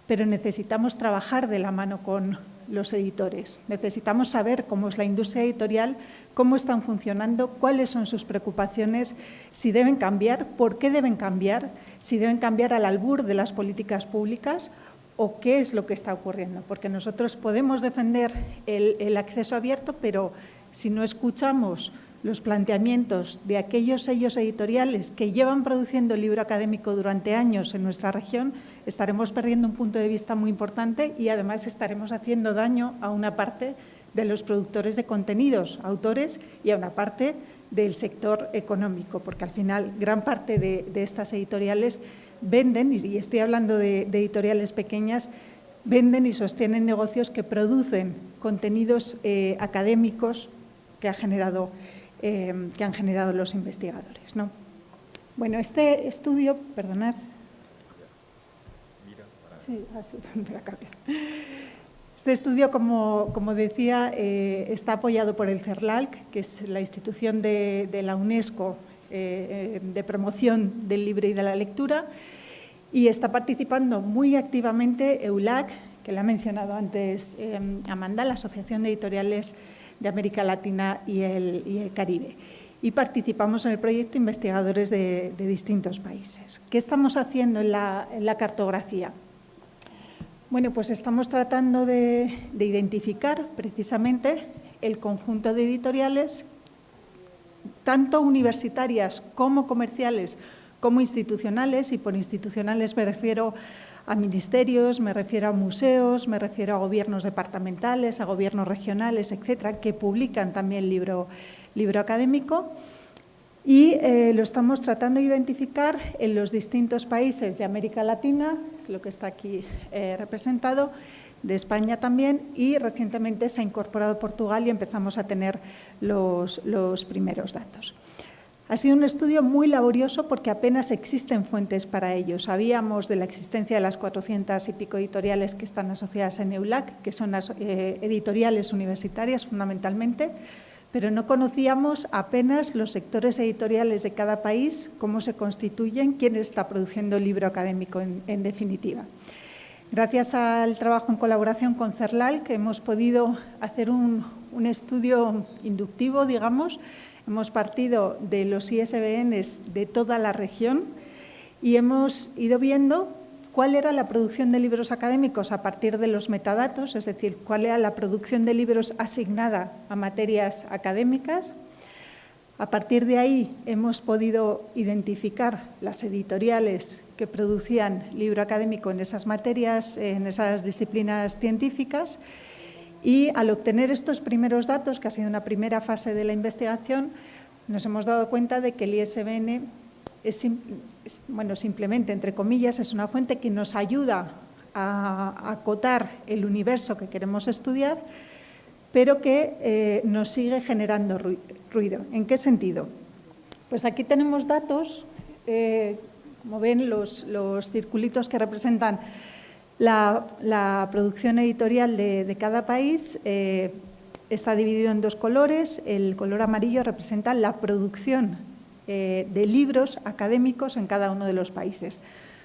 pero necesitamos trabajar de la mano con los editores. Necesitamos saber cómo es la industria editorial, cómo están funcionando, cuáles son sus preocupaciones, si deben cambiar, por qué deben cambiar, si deben cambiar al albur de las políticas públicas o qué es lo que está ocurriendo, porque nosotros podemos defender el, acceso abierto, pero si no escuchamos los planteamientos de aquellos sellos editoriales que llevan produciendo libro académico durante años en nuestra región, estaremos perdiendo un punto de vista muy importante y además estaremos haciendo daño a una parte de los productores de contenidos, autores, y a una parte del sector económico, porque al final gran parte de, estas editoriales venden, y estoy hablando de, editoriales pequeñas, venden y sostienen negocios que producen contenidos eh, académicos que ha generado eh, que han generado los investigadores. ¿no? Bueno, este estudio, perdonad. Este estudio, como, como decía, eh, está apoyado por el CERLALC, que es la institución de, la UNESCO eh, de promoción del libro y de la lectura, y está participando muy activamente EULAC, que le ha mencionado antes Amanda, la Asociación de Editoriales de América Latina y el, Caribe. Y participamos en el proyecto investigadores de, distintos países. ¿Qué estamos haciendo en la, cartografía? Bueno, pues estamos tratando de, identificar precisamente el conjunto de editoriales, tanto universitarias como comerciales, como institucionales, y por institucionales me refiero a ministerios, me refiero a museos, me refiero a gobiernos departamentales, a gobiernos regionales, etcétera, que publican también libro, libro académico. Y eh, lo estamos tratando de identificar en los distintos países de América Latina, es lo que está aquí eh, representado, de España también y recientemente se ha incorporado Portugal y empezamos a tener los, los primeros datos. Ha sido un estudio muy laborioso porque apenas existen fuentes para ello. Sabíamos de la existencia de las 400 y pico editoriales que están asociadas en EULAC, que son eh, editoriales universitarias fundamentalmente, pero no conocíamos apenas los sectores editoriales de cada país, cómo se constituyen, quién está produciendo el libro académico en, definitiva. Gracias al trabajo en colaboración con CERLAL, que hemos podido hacer un, un estudio inductivo, digamos, Hemos partido de los ISBNs de toda la región y hemos ido viendo cuál era la producción de libros académicos a partir de los metadatos, es decir, cuál era la producción de libros asignada a materias académicas. A partir de ahí hemos podido identificar las editoriales que producían libro académico en esas materias, en esas disciplinas científicas y al obtener estos primeros datos, que ha sido una primera fase de la investigación, nos hemos dado cuenta de que el ISBN es, bueno, simplemente, entre comillas, es una fuente que nos ayuda a acotar el universo que queremos estudiar, pero que eh, nos sigue generando ruido. ¿En qué sentido? Pues aquí tenemos datos, eh, como ven, los, los circulitos que representan la, producción editorial de, cada país eh, está dividido en dos colores. El color amarillo representa la producción eh, de libros académicos en cada uno de los países.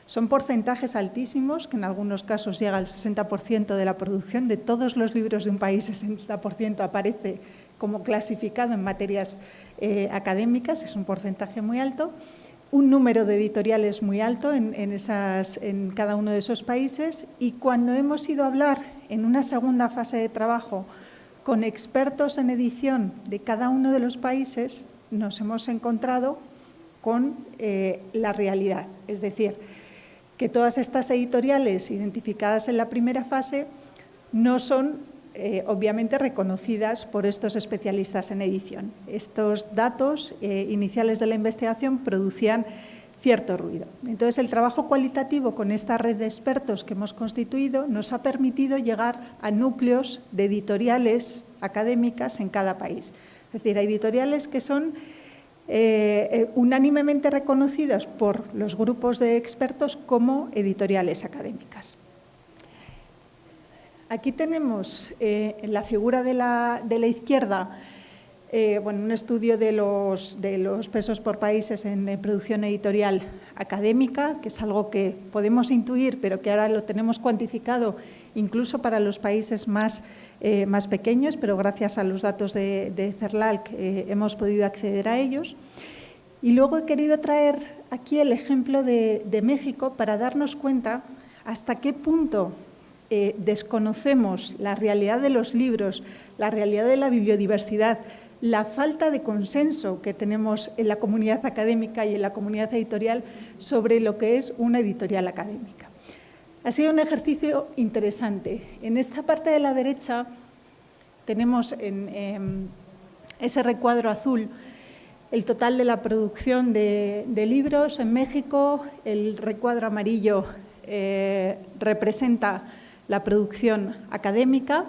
Son porcentajes altísimos, que en algunos casos llega al 60% de la producción de todos los libros de un país, 60% aparece como clasificado en materias eh, académicas, es un porcentaje muy alto un número de editoriales muy alto en, cada uno de esos países y cuando hemos ido a hablar en una segunda fase de trabajo con expertos en edición de cada uno de los países, nos hemos encontrado con eh, la realidad. Es decir, que todas estas editoriales identificadas en la primera fase no son eh, obviamente reconocidas por estos especialistas en edición. Estos datos eh, iniciales de la investigación producían cierto ruido. Entonces, el trabajo cualitativo con esta red de expertos que hemos constituido nos ha permitido llegar a núcleos de editoriales académicas en cada país. Es decir, a editoriales que son eh, unánimemente reconocidas por los grupos de expertos como editoriales académicas. Aquí tenemos eh, en la figura de la, izquierda eh, bueno, un estudio de los, pesos por países en producción editorial académica, que es algo que podemos intuir, pero que ahora lo tenemos cuantificado incluso para los países más, eh, pequeños, pero gracias a los datos de, de CERLALC hemos podido acceder a ellos. Y luego he querido traer aquí el ejemplo de México para darnos cuenta hasta qué punto eh, desconocemos la realidad de los libros, la realidad de la biodiversidad, la falta de consenso que tenemos en la comunidad académica y en la comunidad editorial sobre lo que es una editorial académica. Ha sido un ejercicio interesante. En esta parte de la derecha tenemos en, ese recuadro azul el total de la producción de, libros en México, el recuadro amarillo eh, representa la producción académica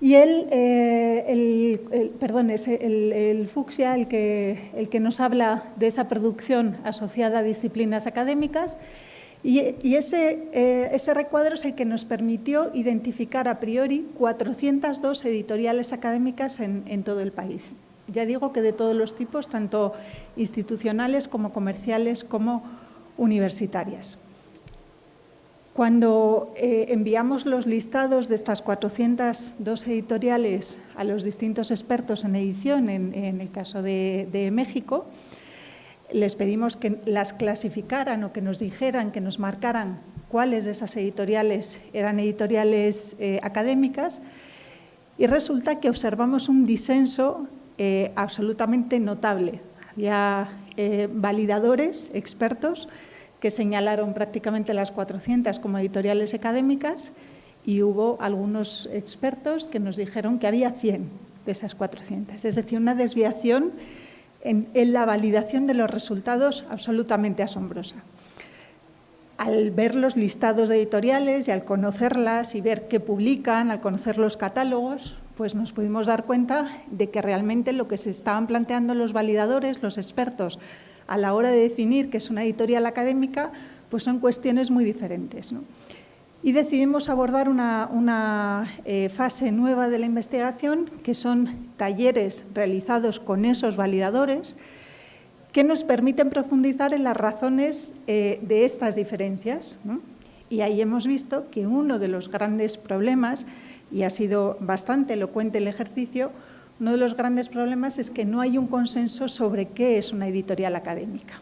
y el, eh, perdón, es el, fucsia el que, el que nos habla de esa producción asociada a disciplinas académicas y, ese, eh, ese, recuadro es el que nos permitió identificar a priori 402 editoriales académicas en, en todo el país. Ya digo que de todos los tipos, tanto institucionales como comerciales como universitarias. Cuando eh, enviamos los listados de estas 402 editoriales a los distintos expertos en edición, en, el caso de, México, les pedimos que las clasificaran o que nos dijeran, que nos marcaran cuáles de esas editoriales eran editoriales eh, académicas y resulta que observamos un disenso eh, absolutamente notable. Había validadores, expertos, que señalaron prácticamente las 400 como editoriales académicas y hubo algunos expertos que nos dijeron que había 100 de esas 400. Es decir, una desviación en, la validación de los resultados absolutamente asombrosa. Al ver los listados de editoriales y al conocerlas y ver qué publican, al conocer los catálogos, pues nos pudimos dar cuenta de que realmente lo que se estaban planteando los validadores, los expertos, a la hora de definir qué es una editorial académica, pues son cuestiones muy diferentes. Y decidimos abordar una, eh, fase nueva de la investigación, que son talleres realizados con esos validadores, que nos permiten profundizar en las razones eh, de estas diferencias. Y ahí hemos visto que uno de los grandes problemas, y ha sido bastante elocuente el ejercicio, uno de los grandes problemas es que no hay un consenso sobre qué es una editorial académica.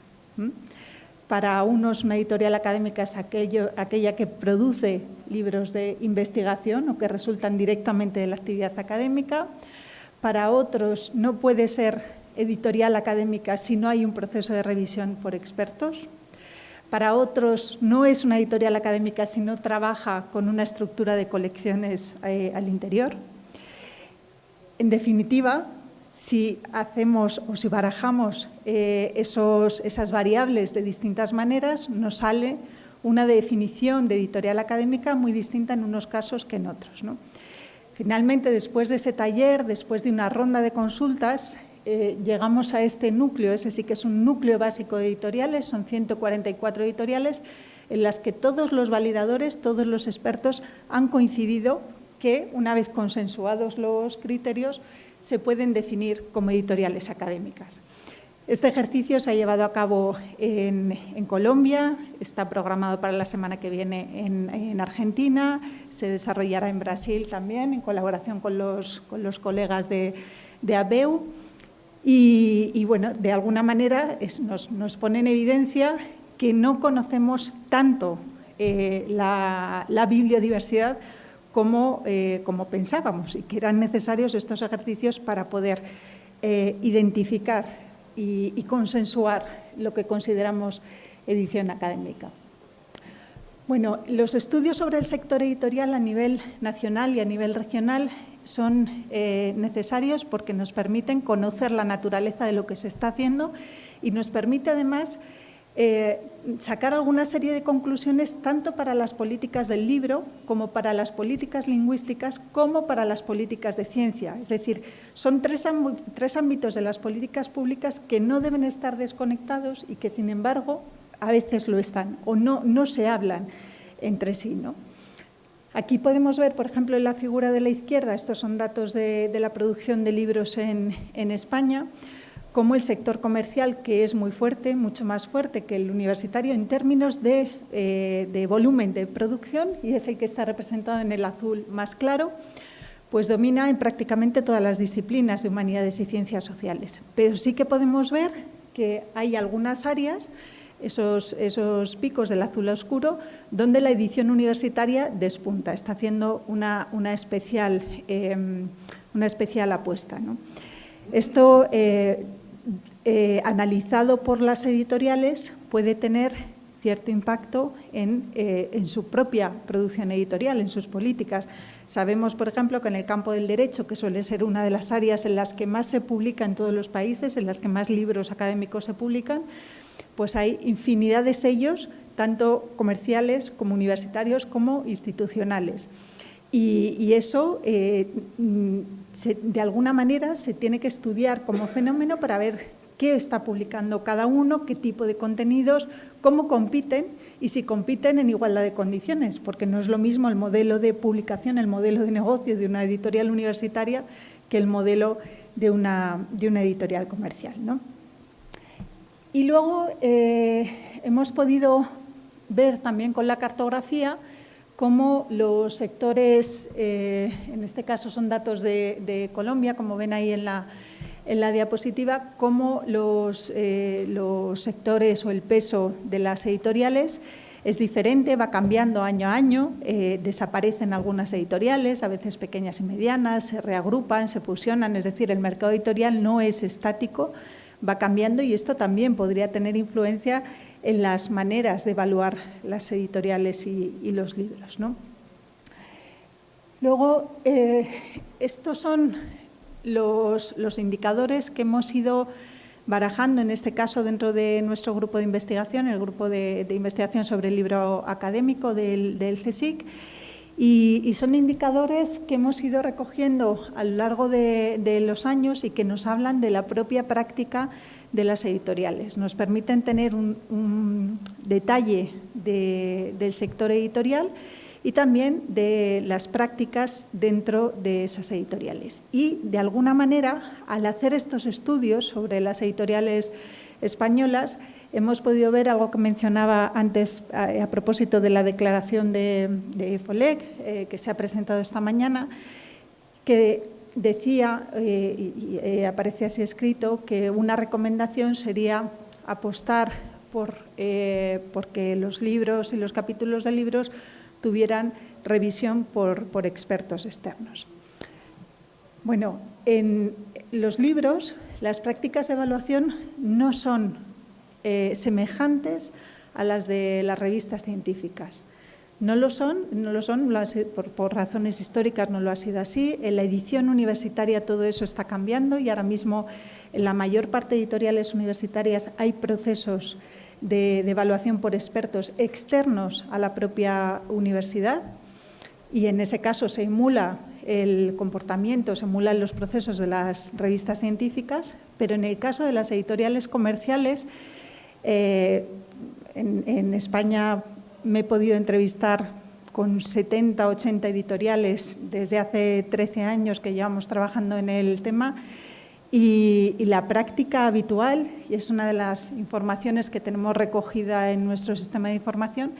Para unos una editorial académica es aquella que produce libros de investigación o que resultan directamente de la actividad académica. Para otros no puede ser editorial académica si no hay un proceso de revisión por expertos. Para otros no es una editorial académica si no trabaja con una estructura de colecciones eh, al interior. En definitiva, si hacemos o si barajamos eh, esas variables de distintas maneras, nos sale una definición de editorial académica muy distinta en unos casos que en otros. Finalmente, después de ese taller, después de una ronda de consultas, eh, llegamos a este núcleo, ese sí que es un núcleo básico de editoriales, son 144 editoriales, en las que todos los validadores, todos los expertos han coincidido que, una vez consensuados los criterios, se pueden definir como editoriales académicas. Este ejercicio se ha llevado a cabo en, Colombia, está programado para la semana que viene en, Argentina, se desarrollará en Brasil también, en colaboración con los, colegas de, ABEU. Y, bueno, de alguna manera nos, pone en evidencia que no conocemos tanto eh, la, la bibliodiversidad eh, como, pensábamos y que eran necesarios estos ejercicios para poder eh, identificar y, consensuar lo que consideramos edición académica. Bueno, los estudios sobre el sector editorial a nivel nacional y a nivel regional son eh, necesarios porque nos permiten conocer la naturaleza de lo que se está haciendo y nos permite además eh, sacar alguna serie de conclusiones tanto para las políticas del libro como para las políticas lingüísticas como para las políticas de ciencia. Es decir, son tres, ámbitos de las políticas públicas que no deben estar desconectados y que, sin embargo, a veces lo están o no, no se hablan entre sí. ¿no? Aquí podemos ver, por ejemplo, en la figura de la izquierda, estos son datos de, la producción de libros en, en España, como el sector comercial, que es muy fuerte, mucho más fuerte que el universitario en términos eh, de, volumen de producción, y es el que está representado en el azul más claro, pues domina en prácticamente todas las disciplinas de humanidades y ciencias sociales. Pero sí que podemos ver que hay algunas áreas, esos, esos picos del azul oscuro, donde la edición universitaria despunta, está haciendo una, especial... Em, una especial apuesta. Esto, eh, eh, analizado por las editoriales, puede tener cierto impacto eh, en, su propia producción editorial, en sus políticas. Sabemos, por ejemplo, que en el campo del derecho, que suele ser una de las áreas en las que más se publica en todos los países, en las que más libros académicos se publican, pues hay infinidad de sellos, tanto comerciales como universitarios como institucionales. Y, eso, eh, mm, de alguna manera, se tiene que estudiar como fenómeno para ver qué está publicando cada uno, qué tipo de contenidos, cómo compiten y si compiten en igualdad de condiciones, porque no es lo mismo el modelo de publicación, el modelo de negocio de una editorial universitaria que el modelo de una, de una editorial comercial. Y luego eh, hemos podido ver también con la cartografía cómo los sectores, eh, en este caso son datos de Colombia, como ven ahí en la, en la diapositiva cómo eh, los, sectores o el peso de las editoriales es diferente, va cambiando año a año, eh, desaparecen algunas editoriales, a veces pequeñas y medianas, se reagrupan, se fusionan, es decir, el mercado editorial no es estático, va cambiando y esto también podría tener influencia en las maneras de evaluar las editoriales y, los libros. Luego, eh, estos son los, indicadores que hemos ido barajando, en este caso dentro de nuestro grupo de investigación, el grupo de, investigación sobre el libro académico del, CSIC, y, son indicadores que hemos ido recogiendo a lo largo de, los años y que nos hablan de la propia práctica de las editoriales. Nos permiten tener un, detalle del sector editorial y también de las prácticas dentro de esas editoriales. Y, de alguna manera, al hacer estos estudios sobre las editoriales españolas, hemos podido ver algo que mencionaba antes a, propósito de la declaración de, de FOLEC, eh, que se ha presentado esta mañana, que decía, eh, y eh, aparece así escrito, que una recomendación sería apostar por porque los libros y los capítulos de libros tuvieran revisión por, expertos externos. Bueno, en los libros las prácticas de evaluación no son eh, semejantes a las de las revistas científicas. No lo son, no lo son por, por, razones históricas no lo ha sido así. En la edición universitaria todo eso está cambiando y ahora mismo en la mayor parte de editoriales universitarias hay procesos de, evaluación por expertos externos a la propia universidad y en ese caso se emula el comportamiento, se emulan los procesos de las revistas científicas, pero en el caso de las editoriales comerciales, eh, en, España me he podido entrevistar con 70, 80 editoriales desde hace 13 años que llevamos trabajando en el tema y, la práctica habitual, y es una de las informaciones que tenemos recogida en nuestro sistema de información,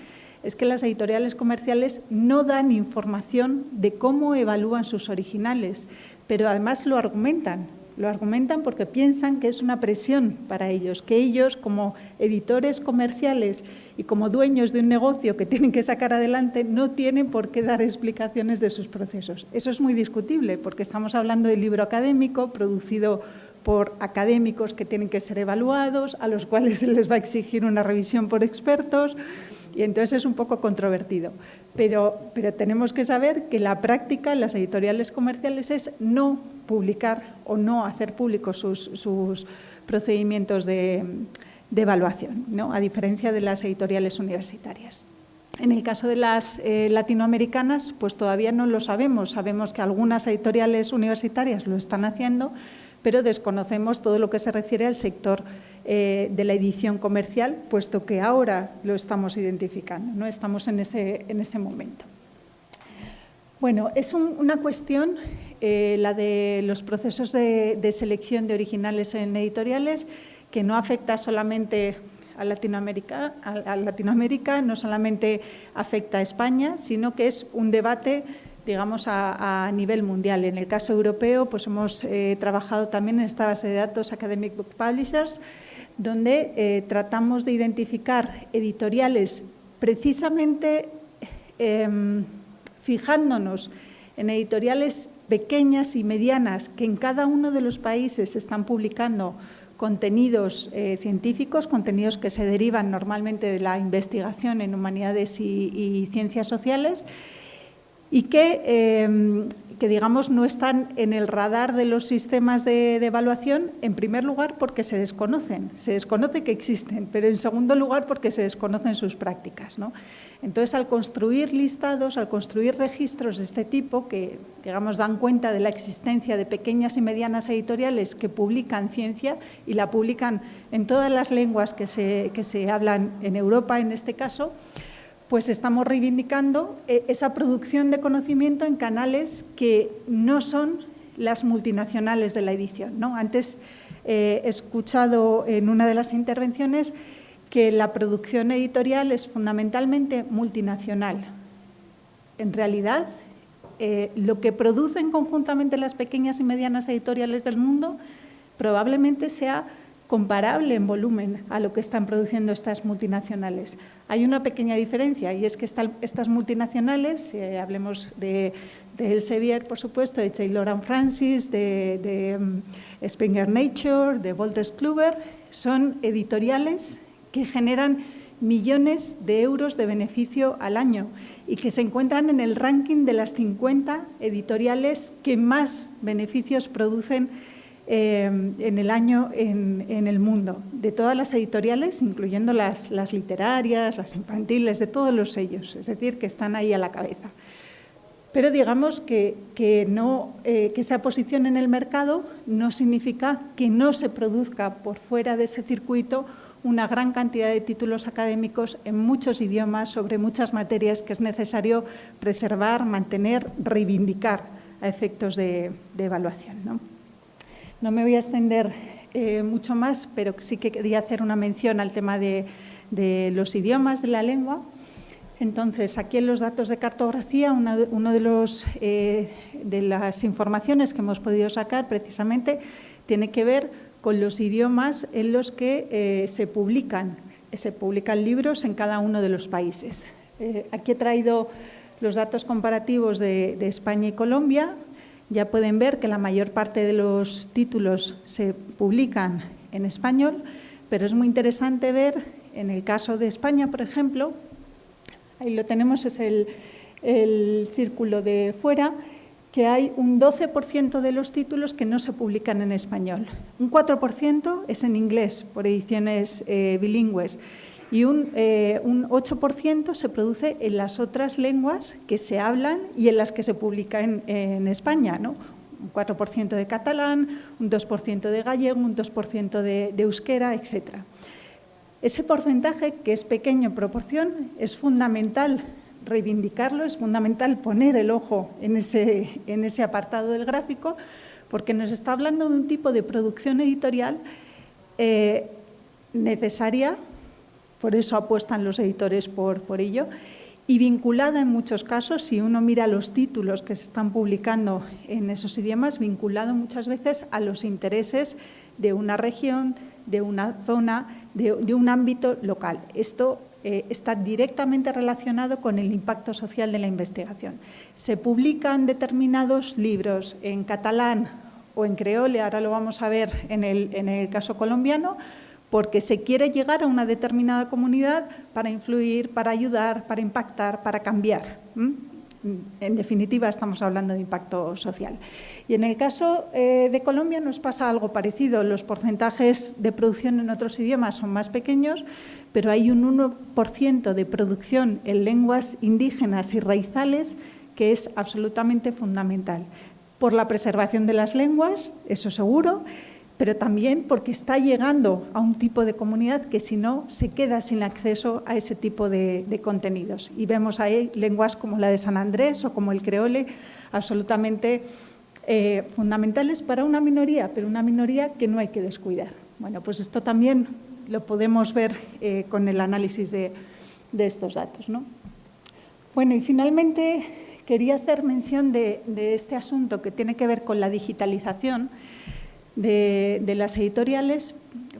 es que las editoriales comerciales no dan información de cómo evalúan sus originales, pero además lo argumentan. Lo argumentan porque piensan que es una presión para ellos, que ellos como editores comerciales y como dueños de un negocio que tienen que sacar adelante no tienen por qué dar explicaciones de sus procesos. Eso es muy discutible porque estamos hablando del libro académico producido por académicos que tienen que ser evaluados, a los cuales se les va a exigir una revisión por expertos y entonces es un poco controvertido. Pero, pero tenemos que saber que la práctica en las editoriales comerciales es no publicar o no hacer públicos sus, procedimientos de, evaluación, ¿no? a diferencia de las editoriales universitarias. En el caso de las eh, latinoamericanas, pues todavía no lo sabemos. Sabemos que algunas editoriales universitarias lo están haciendo, pero desconocemos todo lo que se refiere al sector eh, de la edición comercial, puesto que ahora lo estamos identificando, no estamos en ese, en ese momento. Bueno, es una cuestión, eh, la de los procesos de, selección de originales en editoriales, que no afecta solamente a Latinoamérica, a Latinoamérica, no solamente afecta a España, sino que es un debate digamos, a, nivel mundial. En el caso europeo, pues hemos eh, trabajado también en esta base de datos Academic Book Publishers, donde eh, tratamos de identificar editoriales precisamente em, fijándonos en editoriales pequeñas y medianas que en cada uno de los países están publicando contenidos eh, científicos, contenidos que se derivan normalmente de la investigación en humanidades y ciencias sociales y que, em, que, digamos, no están en el radar de los sistemas de, evaluación, en primer lugar porque se desconocen, se desconoce que existen, pero en segundo lugar porque se desconocen sus prácticas. ¿no? Entonces, al construir listados, al construir registros de este tipo, que digamos, dan cuenta de la existencia de pequeñas y medianas editoriales que publican ciencia y la publican en todas las lenguas que se, que se hablan en Europa, en este caso, pues estamos reivindicando eh, esa producción de conocimiento en canales que no son las multinacionales de la edición. ¿no? Antes eh, he escuchado en una de las intervenciones que la producción editorial es fundamentalmente multinacional. En realidad, eh, lo que producen conjuntamente las pequeñas y medianas editoriales del mundo probablemente sea comparable en volumen a lo que están produciendo estas multinacionales. Hay una pequeña diferencia y es que estas multinacionales, eh, hablemos de, de, Elsevier, por supuesto, de Taylor Francis, de, de um, Springer Nature, de Wolters Kluwer, son editoriales que generan millones de euros de beneficio al año y que se encuentran en el ranking de las 50 editoriales que más beneficios producen Em, en el año en, el mundo, de todas las editoriales, incluyendo las, literarias, las infantiles, de todos los sellos, es decir, que están ahí a la cabeza. Pero digamos que, que, no, eh, que esa posición en el mercado no significa que no se produzca por fuera de ese circuito una gran cantidad de títulos académicos en muchos idiomas sobre muchas materias que es necesario preservar, mantener, reivindicar a efectos de, de evaluación. ¿no? No me voy a extender eh, mucho más, pero sí que quería hacer una mención al tema de, los idiomas de la lengua. Entonces, aquí en los datos de cartografía, una uno de, los, eh, de las informaciones que hemos podido sacar precisamente tiene que ver con los idiomas en los que eh, se publican, se publican libros en cada uno de los países. aquí he traído los datos comparativos de España y Colombia, ya pueden ver que la mayor parte de los títulos se publican en español, pero es muy interesante ver, en el caso de España, por ejemplo, ahí lo tenemos, es el, círculo de fuera, que hay un 12% de los títulos que no se publican en español. Un 4% es en inglés, por ediciones eh, bilingües y un, eh, un 8% se produce en las otras lenguas que se hablan y en las que se publica en, en España, ¿no? un 4% de catalán, un 2% de gallego, un 2% de, de, euskera, etc. Ese porcentaje, que es pequeño en proporción, es fundamental reivindicarlo, es fundamental poner el ojo en ese, en ese apartado del gráfico, porque nos está hablando de un tipo de producción editorial eh, necesaria por eso apuestan los editores por, por ello, y vinculada en muchos casos, si uno mira los títulos que se están publicando en esos idiomas, vinculado muchas veces a los intereses de una región, de una zona, de, un ámbito local. Esto eh, está directamente relacionado con el impacto social de la investigación. Se publican determinados libros en catalán o en creole, ahora lo vamos a ver en el, en el caso colombiano, porque se quiere llegar a una determinada comunidad para influir, para ayudar, para impactar, para cambiar. En definitiva, estamos hablando de impacto social. Y en el caso eh, de Colombia nos pasa algo parecido. Los porcentajes de producción en otros idiomas son más pequeños, pero hay un 1% de producción en lenguas indígenas y raizales que es absolutamente fundamental. Por la preservación de las lenguas, eso seguro, pero también porque está llegando a un tipo de comunidad que si no se queda sin acceso a ese tipo de, contenidos. Y vemos ahí lenguas como la de San Andrés o como el creole absolutamente eh, fundamentales para una minoría, pero una minoría que no hay que descuidar. Bueno, pues esto también lo podemos ver eh, con el análisis de, estos datos. Bueno, y finalmente quería hacer mención de este asunto que tiene que ver con la digitalización de, las editoriales,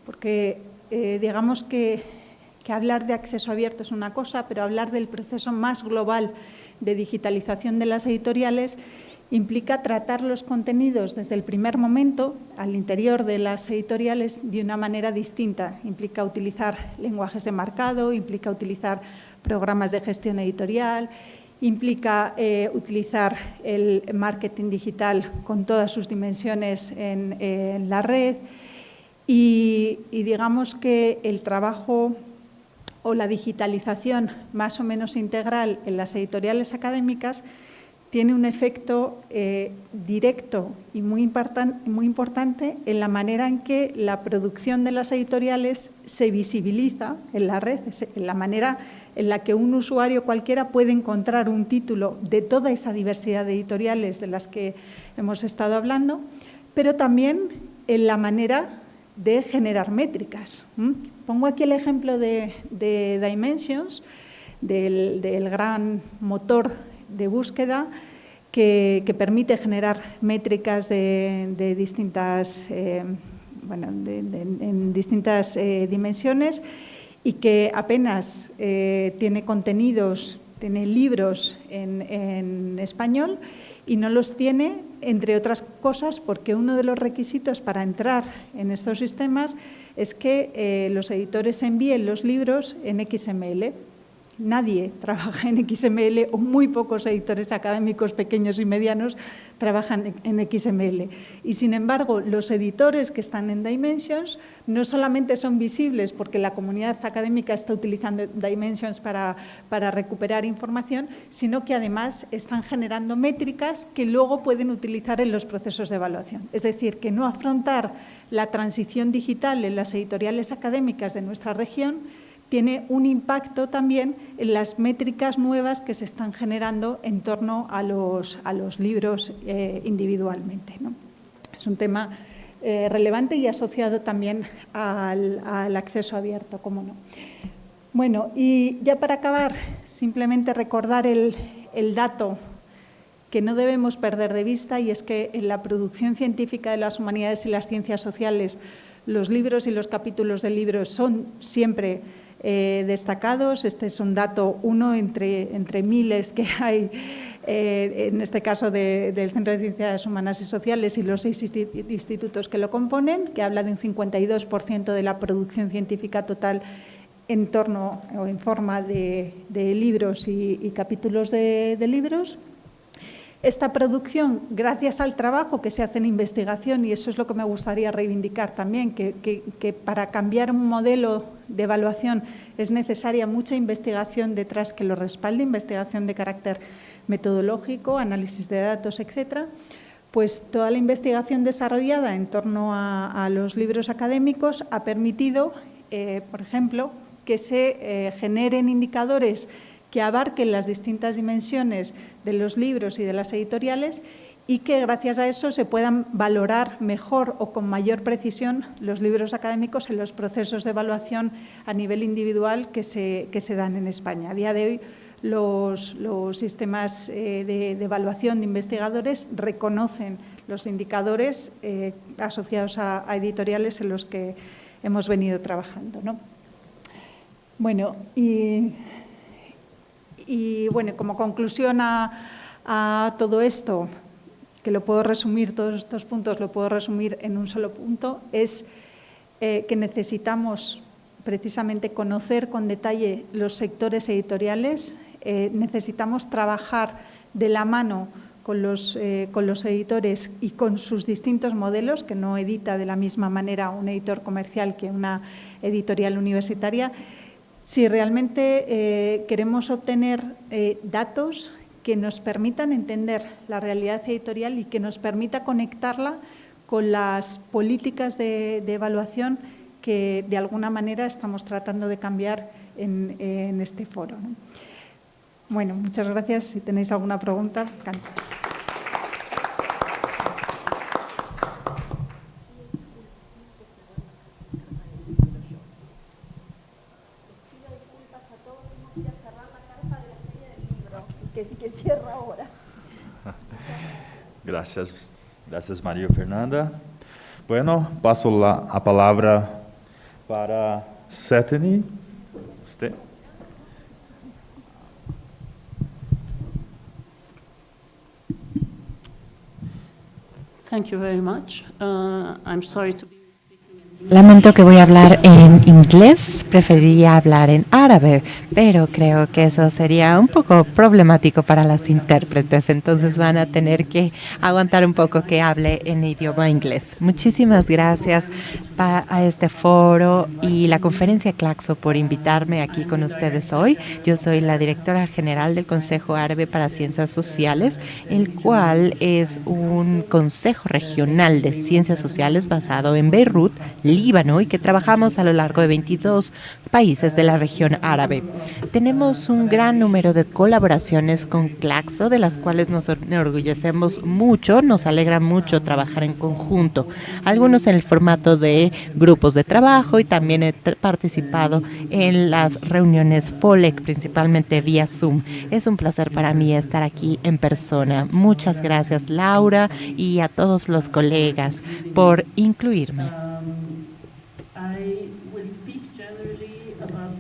porque eh, digamos que, hablar de acceso abierto es una cosa, pero hablar del proceso más global de digitalización de las editoriales implica tratar los contenidos desde el primer momento al interior de las editoriales de una manera distinta. Implica utilizar lenguajes de marcado, implica utilizar programas de gestión editorial, implica eh, utilizar el marketing digital con todas sus dimensiones en, la red. Y, digamos que el trabajo o la digitalización más o menos integral en las editoriales académicas tiene un efecto eh, directo y muy, muy importante en la manera en que la producción de las editoriales se visibiliza en la red, en la manera en la que un usuario cualquiera puede encontrar un título de toda esa diversidad de editoriales de las que hemos estado hablando, pero también en la manera de generar métricas. Pongo aquí el ejemplo de, Dimensions, del, gran motor de búsqueda que, permite generar métricas de, distintas, eh, bueno, en distintas eh, dimensiones y que apenas eh, tiene contenidos, tiene libros en, en español y no los tiene, entre otras cosas, porque uno de los requisitos para entrar en estos sistemas es que los editores envíen los libros en XML nadie trabaja en XML o muy pocos editores académicos pequeños y medianos trabajan en XML. Y sin embargo, los editores que están en Dimensions no solamente son visibles porque la comunidad académica está utilizando Dimensions para, para recuperar información, sino que además están generando métricas que luego pueden utilizar en los procesos de evaluación. Es decir, que no afrontar la transición digital en las editoriales académicas de nuestra región tiene un impacto también en las métricas nuevas que se están generando en torno a los, a los libros eh, individualmente. Es un tema eh, relevante y asociado también al, acceso abierto, como no. Bueno, y ya para acabar, simplemente recordar el, el dato que no debemos perder de vista y es que en la producción científica de las humanidades y las ciencias sociales los libros y los capítulos de libros son siempre eh, destacados. Este es un dato, uno entre, entre miles que hay, eh, en este caso del Centro de Ciencias Humanas y Sociales y los seis institutos que lo componen, que habla de un 52% de la producción científica total en torno o en forma de, libros y, capítulos de libros. Esta producción, gracias al trabajo que se hace en investigación, y eso es lo que me gustaría reivindicar también, que, para cambiar un modelo de evaluación es necesaria mucha investigación detrás que lo respalde, investigación de carácter metodológico, análisis de datos, etcétera, pues toda la investigación desarrollada en torno a, los libros académicos ha permitido, eh, por ejemplo, que se eh, generen indicadores que abarquen las distintas dimensiones de los libros y de las editoriales y que gracias a eso se puedan valorar mejor o con mayor precisión los libros académicos en los procesos de evaluación a nivel individual que se, que se dan en España. A día de hoy los, sistemas eh, de, evaluación de investigadores reconocen los indicadores eh, asociados a, editoriales en los que hemos venido trabajando. Bueno, y y bueno, como conclusión a, todo esto, que lo puedo resumir, todos estos puntos lo puedo resumir en un solo punto, es eh, que necesitamos precisamente conocer con detalle los sectores editoriales, eh, necesitamos trabajar de la mano con los, eh, con los editores y con sus distintos modelos, que no edita de la misma manera un editor comercial que una editorial universitaria, si realmente eh, queremos obtener eh, datos que nos permitan entender la realidad editorial y que nos permita conectarla con las políticas de, evaluación que de alguna manera estamos tratando de cambiar en, este foro. Bueno, muchas gracias. Si tenéis alguna pregunta, Gracias, gracias María Fernanda. Bueno, paso la, a palabra para Setany. Usted. Thank you very much. Uh, I'm sorry to be Lamento que voy a hablar en inglés, preferiría hablar en árabe, pero creo que eso sería un poco problemático para las intérpretes, entonces van a tener que aguantar un poco que hable en idioma inglés. Muchísimas gracias a este foro y la conferencia Claxo por invitarme aquí con ustedes hoy. Yo soy la directora general del Consejo Árabe para Ciencias Sociales, el cual es un consejo regional de ciencias sociales basado en Beirut, Líbano y que trabajamos a lo largo de 22 países de la región árabe. Tenemos un gran número de colaboraciones con Claxo, de las cuales nos enorgullecemos mucho, nos alegra mucho trabajar en conjunto, algunos en el formato de grupos de trabajo y también he participado en las reuniones FOLEC, principalmente vía Zoom. Es un placer para mí estar aquí en persona. Muchas gracias Laura y a todos los colegas por incluirme.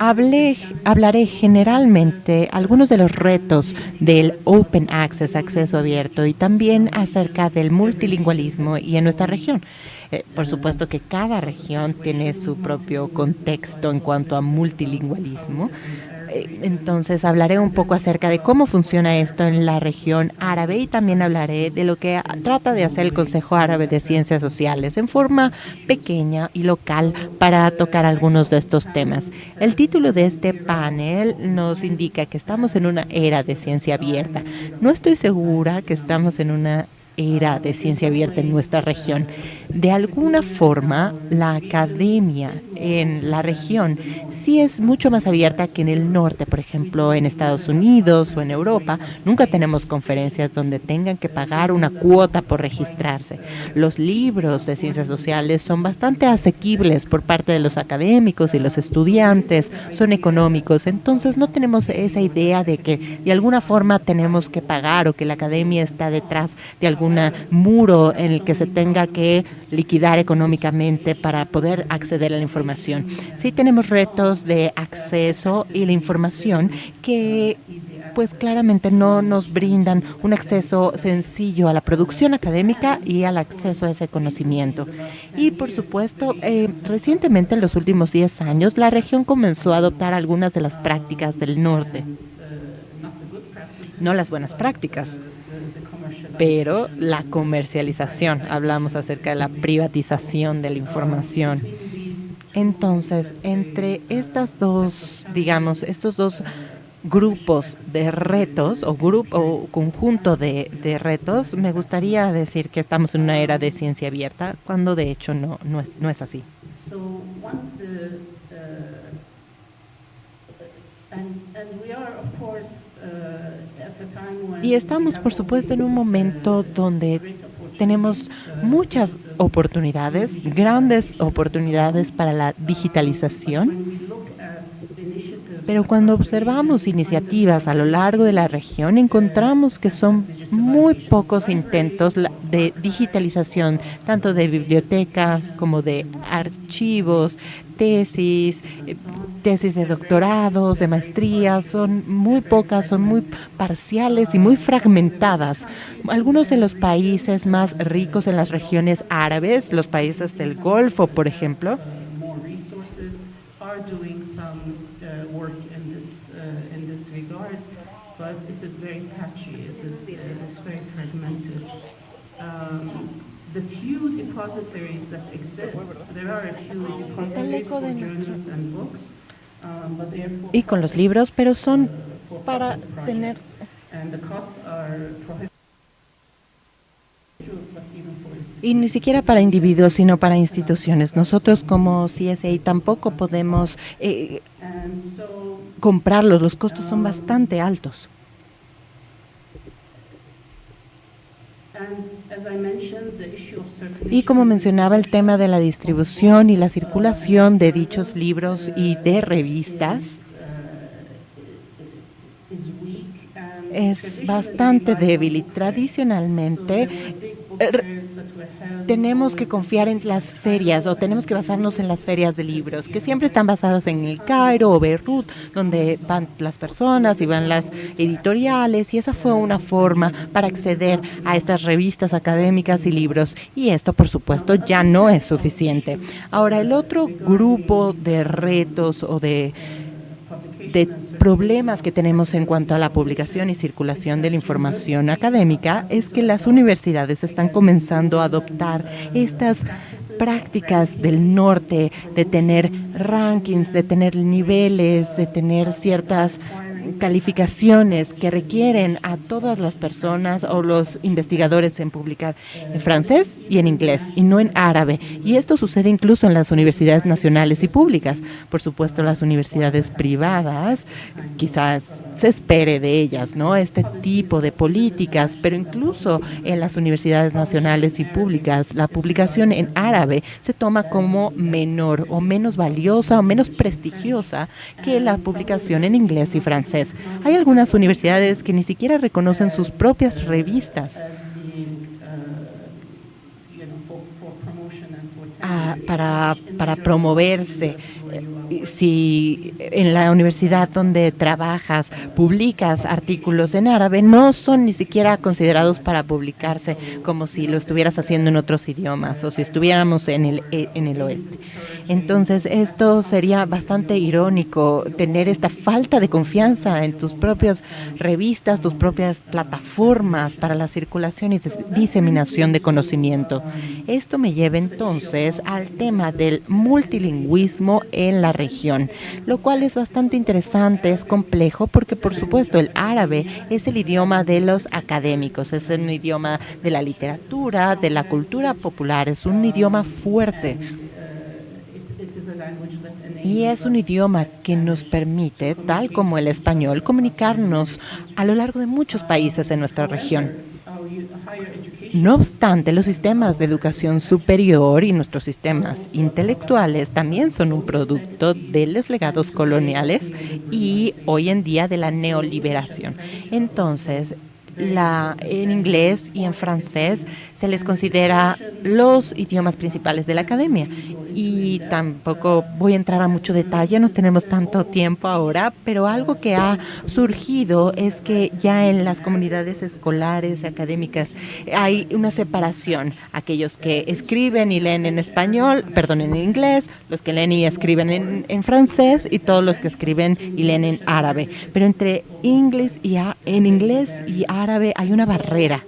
Hablé, hablaré generalmente algunos de los retos del Open Access, acceso abierto, y también acerca del multilingüismo y en nuestra región. Eh, por supuesto que cada región tiene su propio contexto en cuanto a multilingüismo, eh, entonces hablaré un poco acerca de cómo funciona esto en la región árabe y también hablaré de lo que trata de hacer el Consejo Árabe de Ciencias Sociales en forma pequeña y local para tocar algunos de estos temas. El título de este panel nos indica que estamos en una era de ciencia abierta. No estoy segura que estamos en una era de ciencia abierta en nuestra región. De alguna forma, la academia en la región sí es mucho más abierta que en el norte, por ejemplo, en Estados Unidos o en Europa. Nunca tenemos conferencias donde tengan que pagar una cuota por registrarse. Los libros de ciencias sociales son bastante asequibles por parte de los académicos y los estudiantes, son económicos, entonces no tenemos esa idea de que de alguna forma tenemos que pagar o que la academia está detrás de algún muro en el que se tenga que liquidar económicamente para poder acceder a la información. Sí tenemos retos de acceso y la información que pues claramente no nos brindan un acceso sencillo a la producción académica y al acceso a ese conocimiento. Y por supuesto, eh, recientemente en los últimos 10 años, la región comenzó a adoptar algunas de las prácticas del norte. No las buenas prácticas, pero la comercialización, hablamos acerca de la privatización de la información. Entonces, entre estas dos, digamos, estos dos grupos de retos o grupo o conjunto de, retos, me gustaría decir que estamos en una era de ciencia abierta, cuando de hecho no, no, es, no es así. Y estamos, por supuesto, en un momento donde tenemos muchas oportunidades, grandes oportunidades para la digitalización. Pero cuando observamos iniciativas a lo largo de la región, encontramos que son muy pocos intentos de digitalización, tanto de bibliotecas como de archivos, tesis, eh, tesis de doctorados, de maestrías, son muy pocas, son muy parciales y muy fragmentadas. Algunos de los países más ricos en las regiones árabes, los países del Golfo, por ejemplo, the few depositories that exist, for journals and books, um, y con los libros, pero son para tener y ni siquiera para individuos, sino para instituciones. Nosotros como CSA tampoco podemos eh, comprarlos, los costos son bastante altos. Y como mencionaba, el tema de la distribución y la circulación de dichos libros y de revistas es bastante débil y tradicionalmente tenemos que confiar en las ferias o tenemos que basarnos en las ferias de libros, que siempre están basadas en el Cairo o Beirut, donde van las personas y van las editoriales, y esa fue una forma para acceder a estas revistas académicas y libros. Y esto, por supuesto, ya no es suficiente. Ahora, el otro grupo de retos o de de problemas que tenemos en cuanto a la publicación y circulación de la información académica es que las universidades están comenzando a adoptar estas prácticas del norte de tener rankings, de tener niveles, de tener ciertas calificaciones que requieren a todas las personas o los investigadores en publicar en francés y en inglés y no en árabe. Y esto sucede incluso en las universidades nacionales y públicas. Por supuesto, las universidades privadas, quizás se espere de ellas, ¿no? Este tipo de políticas, pero incluso en las universidades nacionales y públicas, la publicación en árabe se toma como menor o menos valiosa o menos prestigiosa que la publicación en inglés y francés. Hay algunas universidades que ni siquiera reconocen sus propias revistas. Ah, para, para promoverse si en la universidad donde trabajas publicas artículos en árabe, no son ni siquiera considerados para publicarse como si lo estuvieras haciendo en otros idiomas o si estuviéramos en el, en el oeste. Entonces, esto sería bastante irónico, tener esta falta de confianza en tus propias revistas, tus propias plataformas para la circulación y diseminación de conocimiento. Esto me lleva entonces al tema del multilingüismo en la región, lo cual es bastante interesante, es complejo porque por supuesto el árabe es el idioma de los académicos, es un idioma de la literatura, de la cultura popular, es un idioma fuerte. Y es un idioma que nos permite, tal como el español, comunicarnos a lo largo de muchos países en nuestra región. No obstante, los sistemas de educación superior y nuestros sistemas intelectuales también son un producto de los legados coloniales y hoy en día de la neoliberación. Entonces, en inglés y en francés se les considera los idiomas principales de la academia. Y tampoco voy a entrar a mucho detalle, no tenemos tanto tiempo ahora, pero algo que ha surgido es que ya en las comunidades escolares académicas hay una separación. Aquellos que escriben y leen en español, perdón, en inglés, los que leen y escriben en, en francés y todos los que escriben y leen en árabe. Pero entre inglés y en inglés y árabe hay una barrera,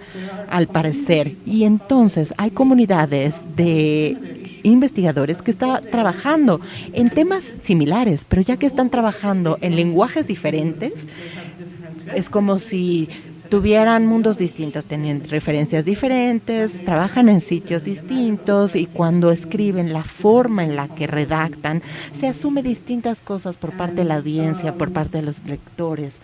al parecer. Y entonces hay comunidades de investigadores que están trabajando en temas similares, pero ya que están trabajando en lenguajes diferentes, es como si tuvieran mundos distintos, tienen referencias diferentes, trabajan en sitios distintos y cuando escriben la forma en la que redactan, se asume distintas cosas por parte de la audiencia, por parte de los lectores.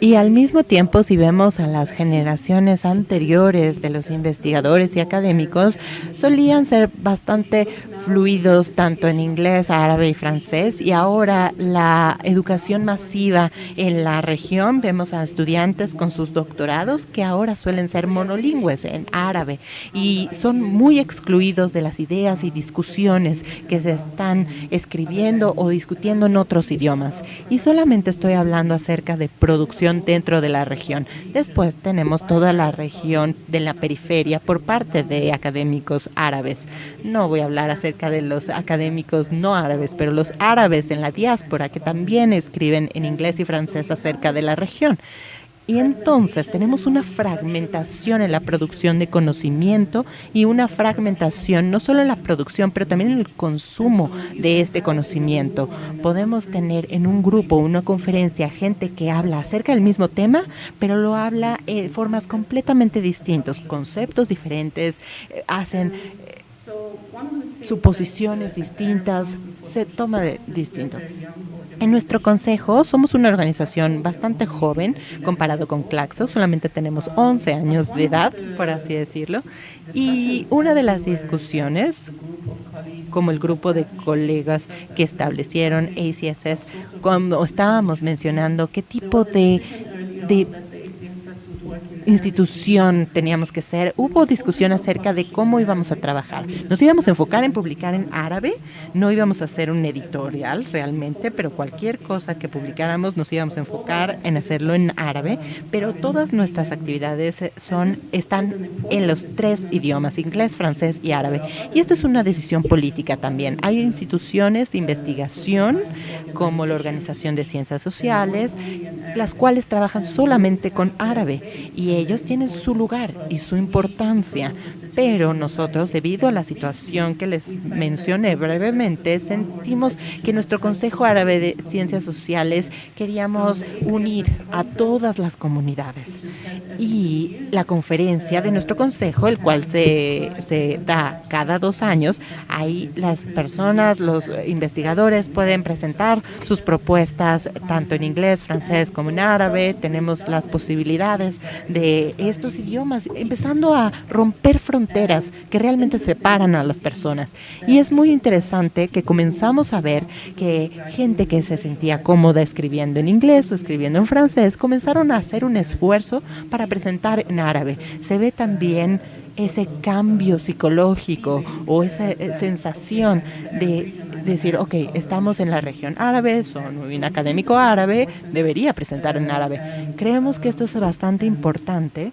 Y al mismo tiempo, si vemos a las generaciones anteriores de los investigadores y académicos, solían ser bastante fluidos tanto en inglés, árabe y francés. Y ahora la educación masiva en la región, vemos a estudiantes con sus doctorados que ahora suelen ser monolingües en árabe y son muy excluidos de las ideas y discusiones que se están escribiendo o discutiendo en otros idiomas. Y solamente estoy hablando acerca de producción dentro de la región. Después tenemos toda la región de la periferia por parte de académicos árabes. No voy a hablar acerca de los académicos no árabes, pero los árabes en la diáspora que también escriben en inglés y francés acerca de la región. Y entonces tenemos una fragmentación en la producción de conocimiento y una fragmentación no solo en la producción, pero también en el consumo de este conocimiento. Podemos tener en un grupo, una conferencia, gente que habla acerca del mismo tema, pero lo habla de formas completamente distintas, conceptos diferentes, eh, hacen eh, suposiciones distintas, se toma de distinto. En nuestro consejo somos una organización bastante joven comparado con Claxo, solamente tenemos 11 años de edad, por así decirlo, y una de las discusiones, como el grupo de colegas que establecieron ACSS, cuando estábamos mencionando qué tipo de, de institución teníamos que ser, hubo discusión acerca de cómo íbamos a trabajar. Nos íbamos a enfocar en publicar en árabe, no íbamos a hacer un editorial realmente, pero cualquier cosa que publicáramos nos íbamos a enfocar en hacerlo en árabe, pero todas nuestras actividades son, están en los tres idiomas, inglés, francés y árabe. Y esta es una decisión política también. Hay instituciones de investigación como la Organización de Ciencias Sociales, las cuales trabajan solamente con árabe y ellos tienen su lugar y su importancia. Pero nosotros, debido a la situación que les mencioné brevemente, sentimos que nuestro Consejo Árabe de Ciencias Sociales queríamos unir a todas las comunidades. Y la conferencia de nuestro consejo, el cual se, se da cada dos años, ahí las personas, los investigadores pueden presentar sus propuestas tanto en inglés, francés como en árabe. Tenemos las posibilidades de estos idiomas, empezando a romper fronteras que realmente separan a las personas. Y es muy interesante que comenzamos a ver que gente que se sentía cómoda escribiendo en inglés o escribiendo en francés comenzaron a hacer un esfuerzo para presentar en árabe. Se ve también ese cambio psicológico o esa eh, sensación de decir, ok, estamos en la región árabe, soy un académico árabe, debería presentar en árabe. Creemos que esto es bastante importante.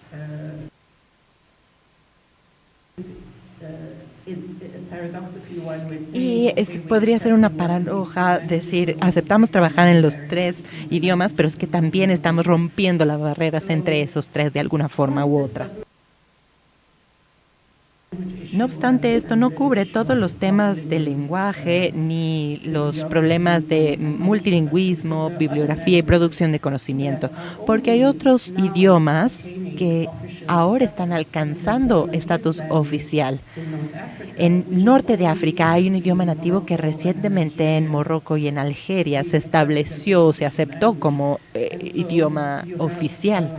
Y podría ser una paradoja decir, aceptamos trabajar en los tres idiomas, pero es que también estamos rompiendo las barreras entre esos tres de alguna forma u otra. No obstante, esto no cubre todos los temas del lenguaje ni los problemas de multilingüismo, bibliografía y producción de conocimiento, porque hay otros idiomas que ahora están alcanzando estatus oficial. En norte de África hay un idioma nativo que recientemente en Morroco y en Algeria se estableció, se aceptó como eh, idioma oficial.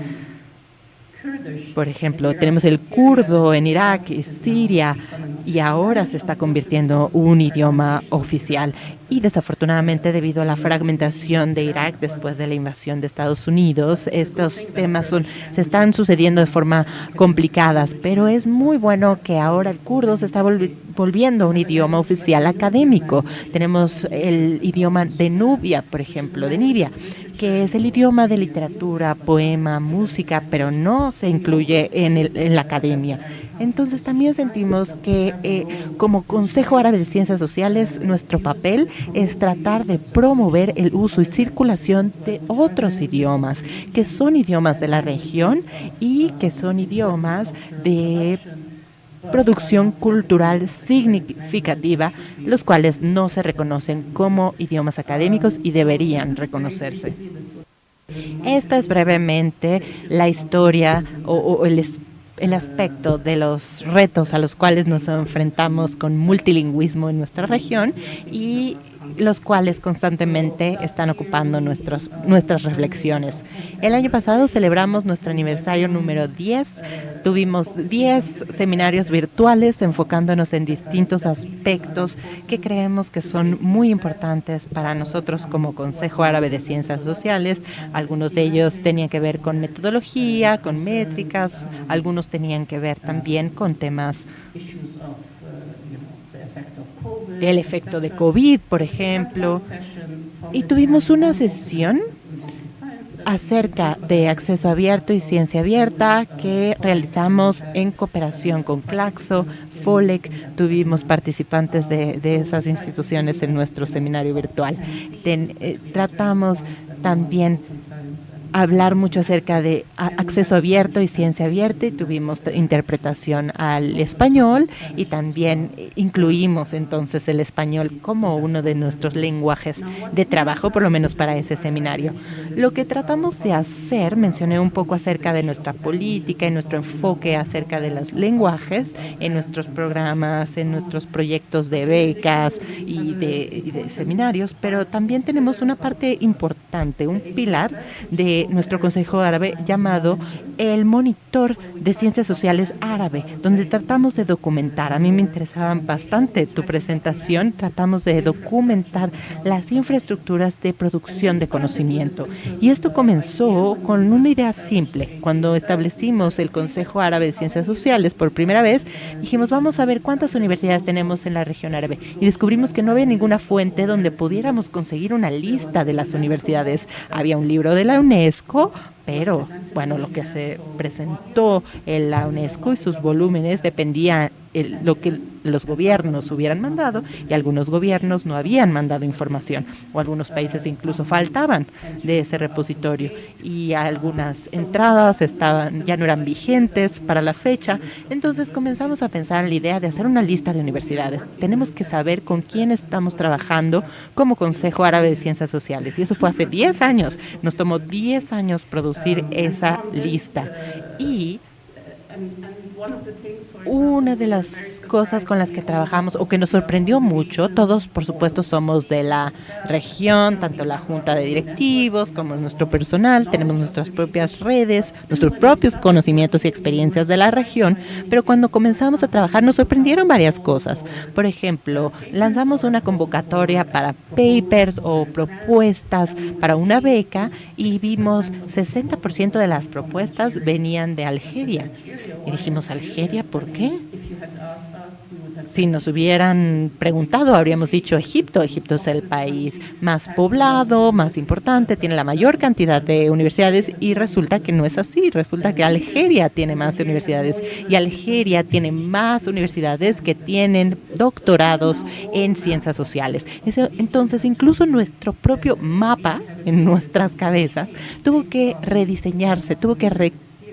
Por ejemplo, tenemos el kurdo en Irak y Siria y ahora se está convirtiendo un idioma oficial. Y desafortunadamente, debido a la fragmentación de Irak después de la invasión de Estados Unidos, estos temas son, se están sucediendo de forma complicadas, pero es muy bueno que ahora el kurdo se está volviendo un idioma oficial académico. Tenemos el idioma de Nubia, por ejemplo, de Nibia, que es el idioma de literatura, poema, música, pero no se incluye en, en la academia. Entonces también sentimos que eh, como Consejo Árabe de Ciencias Sociales, nuestro papel es tratar de promover el uso y circulación de otros idiomas, que son idiomas de la región y que son idiomas de producción cultural significativa, los cuales no se reconocen como idiomas académicos y deberían reconocerse. Esta es brevemente la historia o, o el espíritu el aspecto de los retos a los cuales nos enfrentamos con multilingüismo en nuestra región y los cuales constantemente están ocupando nuestros, nuestras reflexiones. El año pasado celebramos nuestro aniversario número 10. Tuvimos 10 seminarios virtuales enfocándonos en distintos aspectos que creemos que son muy importantes para nosotros como Consejo Árabe de Ciencias Sociales. Algunos de ellos tenían que ver con metodología, con métricas, algunos tenían que ver también con temas el efecto de COVID, por ejemplo. Y tuvimos una sesión acerca de acceso abierto y ciencia abierta que realizamos en cooperación con Claxo, FOLEC, tuvimos participantes de, esas instituciones en nuestro seminario virtual. Eh, tratamos también hablar mucho acerca de acceso abierto y ciencia abierta y tuvimos interpretación al español y también incluimos entonces el español como uno de nuestros lenguajes de trabajo, por lo menos para ese seminario. Lo que tratamos de hacer, mencioné un poco acerca de nuestra política y nuestro enfoque acerca de los lenguajes en nuestros programas, en nuestros proyectos de becas y de, y de seminarios, pero también tenemos una parte importante, un pilar de nuestro Consejo Árabe llamado el Monitor de Ciencias Sociales Árabe, donde tratamos de documentar. A mí me interesaba bastante tu presentación. Tratamos de documentar las infraestructuras de producción de conocimiento. Y esto comenzó con una idea simple. Cuando establecimos el Consejo Árabe de Ciencias Sociales por primera vez, dijimos, vamos a ver cuántas universidades tenemos en la región árabe. Y descubrimos que no había ninguna fuente donde pudiéramos conseguir una lista de las universidades. Había un libro de la UNESCO, UNESCO pero bueno, lo que se presentó en la UNESCO y sus volúmenes dependía el, lo que los gobiernos hubieran mandado y algunos gobiernos no habían mandado información o algunos países incluso faltaban de ese repositorio y algunas entradas estaban ya no eran vigentes para la fecha. Entonces comenzamos a pensar en la idea de hacer una lista de universidades. Tenemos que saber con quién estamos trabajando como Consejo Árabe de Ciencias Sociales y eso fue hace 10 años. Nos tomó 10 años producir esa lista. Y una de las cosas con las que trabajamos o que nos sorprendió mucho, todos por supuesto somos de la región, tanto la junta de directivos como nuestro personal, tenemos nuestras propias redes, nuestros propios conocimientos y experiencias de la región, pero cuando comenzamos a trabajar nos sorprendieron varias cosas. Por ejemplo, lanzamos una convocatoria para papers o propuestas para una beca y vimos 60% de las propuestas venían de Algeria. Y dijimos, Algeria, ¿por qué? Si nos hubieran preguntado, habríamos dicho Egipto. Egipto es el país más poblado, más importante, tiene la mayor cantidad de universidades y resulta que no es así. Resulta que Algeria tiene más universidades y Algeria tiene más universidades que tienen doctorados en ciencias sociales. Entonces, incluso nuestro propio mapa en nuestras cabezas tuvo que rediseñarse, tuvo que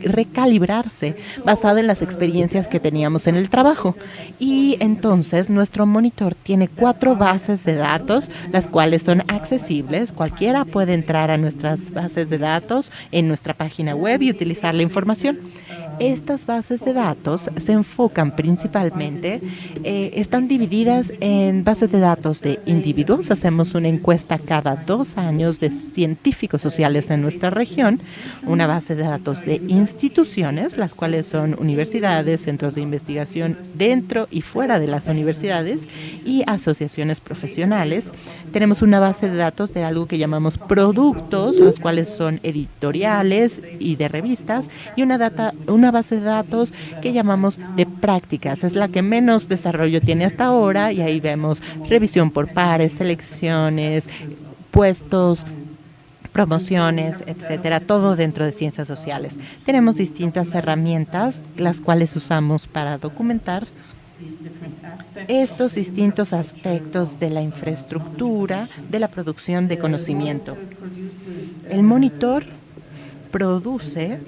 recalibrarse basado en las experiencias que teníamos en el trabajo. Y entonces nuestro monitor tiene cuatro bases de datos, las cuales son accesibles. Cualquiera puede entrar a nuestras bases de datos en nuestra página web y utilizar la información. Estas bases de datos se enfocan principalmente, eh, están divididas en bases de datos de individuos. Hacemos una encuesta cada dos años de científicos sociales en nuestra región, una base de datos de instituciones, las cuales son universidades, centros de investigación dentro y fuera de las universidades y asociaciones profesionales. Tenemos una base de datos de algo que llamamos productos, los cuales son editoriales y de revistas, y una data, una una base de datos que llamamos de prácticas. Es la que menos desarrollo tiene hasta ahora y ahí vemos revisión por pares, selecciones, puestos, promociones, etcétera, todo dentro de ciencias sociales. Tenemos distintas herramientas, las cuales usamos para documentar estos distintos aspectos de la infraestructura de la producción de conocimiento. El monitor produce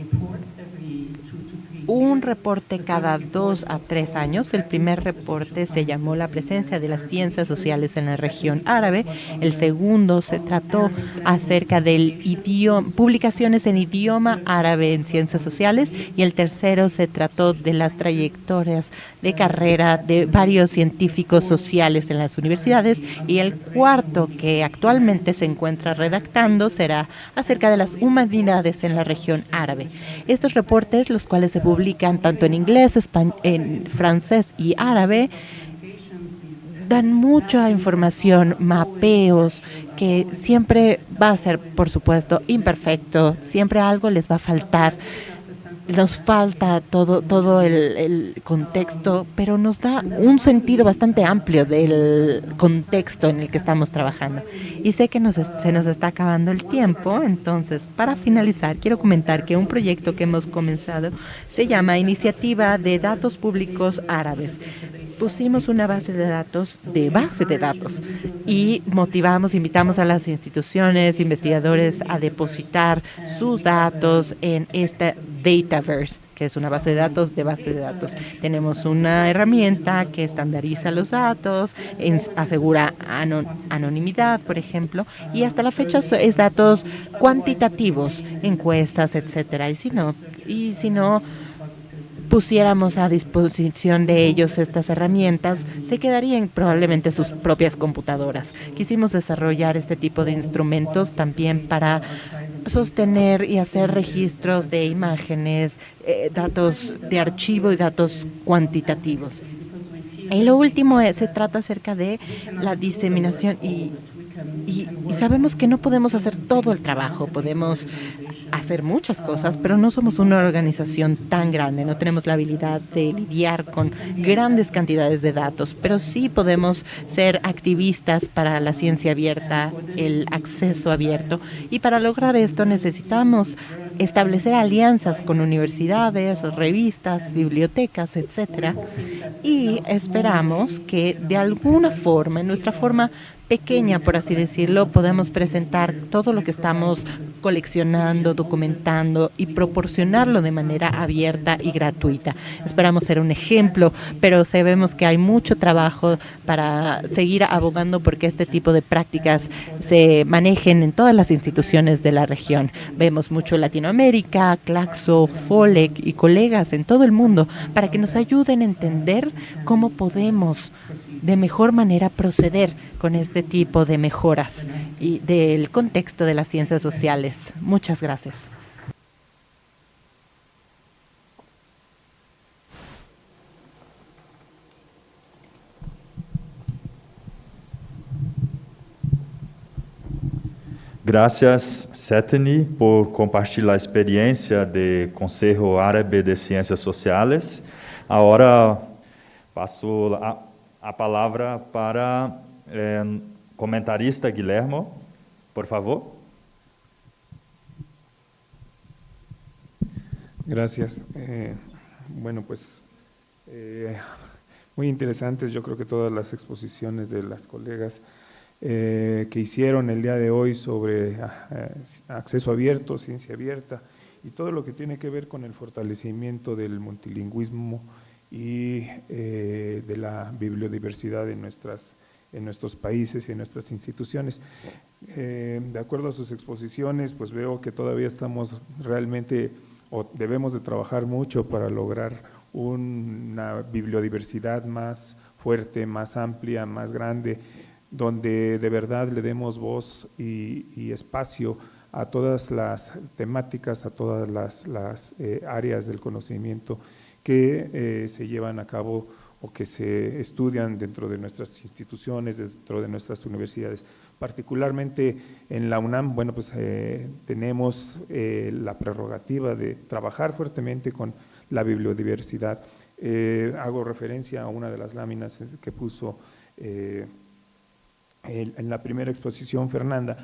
un reporte cada dos a tres años. El primer reporte se llamó La presencia de las ciencias sociales en la región árabe. El segundo se trató acerca del publicaciones en idioma árabe en ciencias sociales. Y el tercero se trató de las trayectorias de carrera de varios científicos sociales en las universidades. Y el cuarto, que actualmente se encuentra redactando, será acerca de las humanidades en la región árabe. Estos reportes, los cuales se publican tanto en inglés, en francés y árabe, dan mucha información, mapeos, que siempre va a ser, por supuesto, imperfecto, siempre algo les va a faltar nos falta todo, todo el, contexto, pero nos da un sentido bastante amplio del contexto en el que estamos trabajando. Y sé que nos, se nos está acabando el tiempo, entonces para finalizar quiero comentar que un proyecto que hemos comenzado se llama Iniciativa de Datos Públicos Árabes pusimos una base de datos de base de datos y motivamos, invitamos a las instituciones, investigadores a depositar sus datos en esta Que es una base de datos de base de datos. Tenemos una herramienta que estandariza los datos, asegura anonimidad, por ejemplo, y hasta la fecha es datos cuantitativos, encuestas, etcétera. Y si no, y si no pusiéramos a disposición de ellos estas herramientas, se quedarían probablemente sus propias computadoras. Quisimos desarrollar este tipo de instrumentos también para sostener y hacer registros de imágenes, eh, datos de archivo y datos cuantitativos. Y lo último es, se trata acerca de la diseminación y, y sabemos que no podemos hacer todo el trabajo, podemos hacer muchas cosas, pero no somos una organización tan grande, no tenemos la habilidad de lidiar con grandes cantidades de datos, pero sí podemos ser activistas para la ciencia abierta, el acceso abierto, y para lograr esto necesitamos establecer alianzas con universidades, revistas, bibliotecas, etcétera, y esperamos que de alguna forma, en nuestra forma pequeña, por así decirlo, podemos presentar todo lo que estamos coleccionando, documentando y proporcionarlo de manera abierta y gratuita. Esperamos ser un ejemplo, pero sabemos que hay mucho trabajo para seguir abogando porque este tipo de prácticas se manejen en todas las instituciones de la región. Vemos mucho Latinoamérica, Claxo, FOLEC y colegas en todo el mundo para que nos ayuden a entender cómo podemos de mejor manera proceder con este tipo de mejoras y del contexto de las ciencias sociales. Muchas gracias. Gracias, Setni, por compartilhar a experiência do Conselho Árabe de Ciências Sociais. Agora passo a, a palavra para eh, comentarista Guilhermo, por favor. Gracias. Eh, bueno, pues eh, muy interesantes, yo creo que todas las exposiciones de las colegas eh, que hicieron el día de hoy sobre eh, acceso abierto, ciencia abierta y todo lo que tiene que ver con el fortalecimiento del multilingüismo y eh, de la bibliodiversidad en, nuestras, en nuestros países y en nuestras instituciones. Eh, de acuerdo a sus exposiciones, pues veo que todavía estamos realmente o debemos de trabajar mucho para lograr una bibliodiversidad más fuerte, más amplia, más grande, donde de verdad le demos voz y, espacio a todas las temáticas, a todas las, eh, áreas del conocimiento que eh, se llevan a cabo o que se estudian dentro de nuestras instituciones, dentro de nuestras universidades. Particularmente en la UNAM, bueno, pues eh, tenemos eh, la prerrogativa de trabajar fuertemente con la bibliodiversidad. hago referencia a una de las láminas que puso en la primera exposición Fernanda,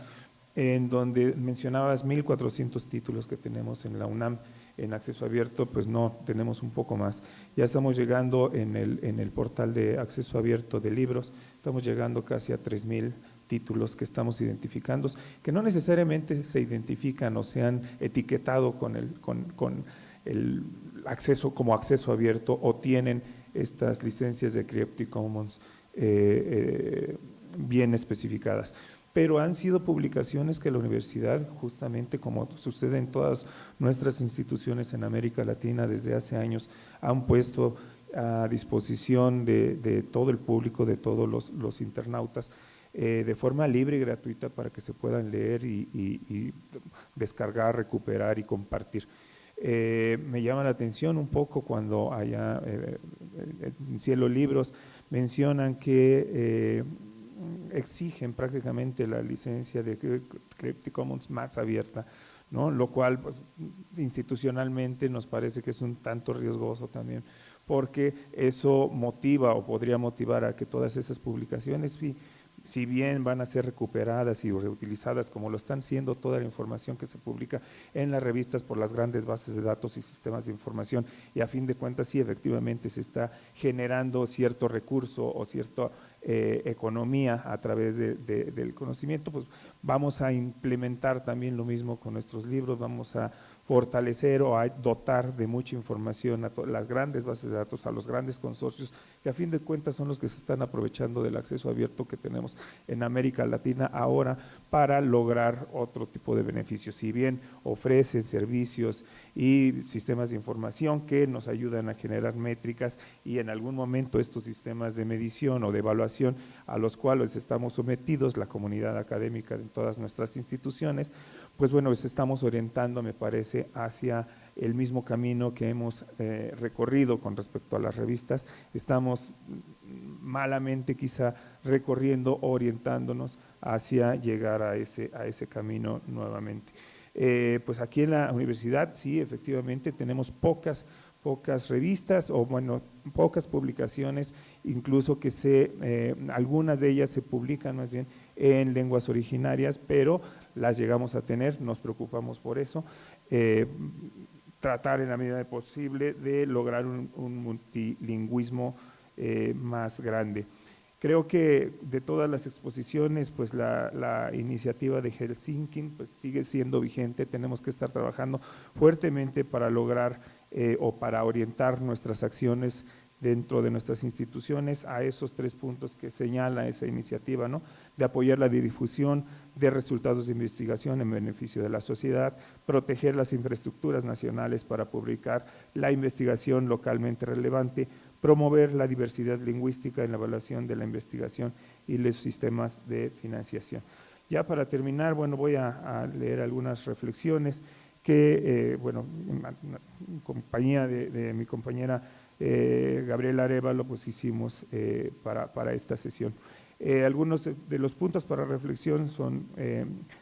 en donde mencionabas 1.400 títulos que tenemos en la UNAM, en acceso abierto, pues no, tenemos un poco más. Ya estamos llegando en el, en el portal de acceso abierto de libros, estamos llegando casi a 3.000 títulos que estamos identificando, que no necesariamente se identifican o se han etiquetado con el, con, con el acceso como acceso abierto o tienen estas licencias de Creative Commons eh, eh, bien especificadas pero han sido publicaciones que la universidad, justamente como sucede en todas nuestras instituciones en América Latina desde hace años, han puesto a disposición de, todo el público, de todos los, internautas, eh, de forma libre y gratuita para que se puedan leer y, descargar, recuperar y compartir. Eh, me llama la atención un poco cuando allá eh, en Cielo Libros mencionan que exigen prácticamente la licencia de Creative Commons más abierta, ¿no? lo cual pues, institucionalmente nos parece que es un tanto riesgoso también, porque eso motiva o podría motivar a que todas esas publicaciones si bien van a ser recuperadas y reutilizadas como lo están siendo toda la información que se publica en las revistas por las grandes bases de datos y sistemas de información y a fin de cuentas sí efectivamente se está generando cierto recurso o cierta eh, economía a través del conocimiento, pues vamos a implementar también lo mismo con nuestros libros, vamos a fortalecer o dotar de mucha información a las grandes bases de datos, a los grandes consorcios, que a fin de cuentas son los que se están aprovechando del acceso abierto que tenemos en América Latina ahora para lograr otro tipo de beneficios. Si bien ofrecen servicios y sistemas de información que nos ayudan a generar métricas y en algún momento estos sistemas de medición o de evaluación a los cuales estamos sometidos, la comunidad académica de todas nuestras instituciones, pues bueno, pues estamos orientando, me parece, hacia el mismo camino que hemos eh, recorrido con respecto a las revistas. Estamos malamente quizá recorriendo, orientándonos hacia llegar a ese, a ese camino nuevamente. Eh, pues aquí en la universidad, sí, efectivamente, tenemos pocas, pocas revistas o bueno, pocas publicaciones, incluso que se, eh, algunas de ellas se publican más bien en lenguas originarias, pero las llegamos a tener, nos preocupamos por eso. Eh, tratar en la medida posible de lograr un, multilingüismo más grande. Creo que de todas las exposiciones, pues la, iniciativa de Helsinki pues sigue siendo vigente, tenemos que estar trabajando fuertemente para lograr eh, o para orientar nuestras acciones dentro de nuestras instituciones a esos tres puntos que señala esa iniciativa, ¿no? de apoyar la difusión de resultados de investigación en beneficio de la sociedad, proteger las infraestructuras nacionales para publicar la investigación localmente relevante, promover la diversidad lingüística en la evaluación de la investigación y los sistemas de financiación. Ya para terminar, bueno, voy a, leer algunas reflexiones que, eh, bueno, en compañía de, mi compañera eh, Gabriela Arevalo, pues hicimos eh, para, para, esta sesión. algunos de, los puntos para reflexión son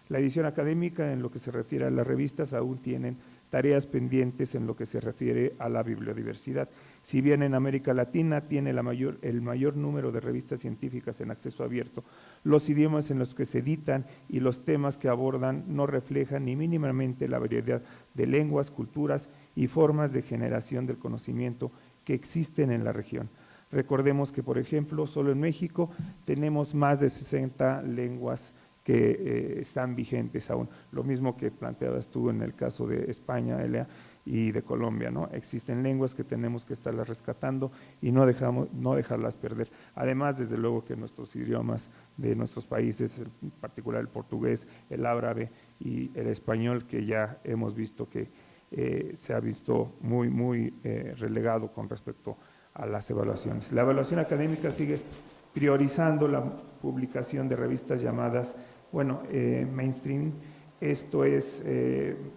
la edición académica en lo que se refiere a las revistas aún tienen tareas pendientes en lo que se refiere a la bibliodiversidad. Si bien en América Latina tiene el mayor número de revistas científicas en acceso abierto, los idiomas en los que se editan y los temas que abordan no reflejan ni mínimamente la variedad de lenguas, culturas y formas de generación del conocimiento que existen en la región. Recordemos que, por ejemplo, solo en México tenemos más de 60 lenguas que eh, están vigentes aún. Lo mismo que planteabas tú en el caso de España, Elea, y de Colombia. ¿no? Existen lenguas que tenemos que estarlas rescatando y no, dejamos, no dejarlas perder. Además, desde luego que nuestros idiomas de nuestros países, en particular el portugués, el árabe y el español, que ya hemos visto que eh, se ha visto muy, muy eh, relegado con respecto a las evaluaciones. La evaluación académica sigue priorizando la publicación de revistas llamadas, bueno, eh, mainstream, esto es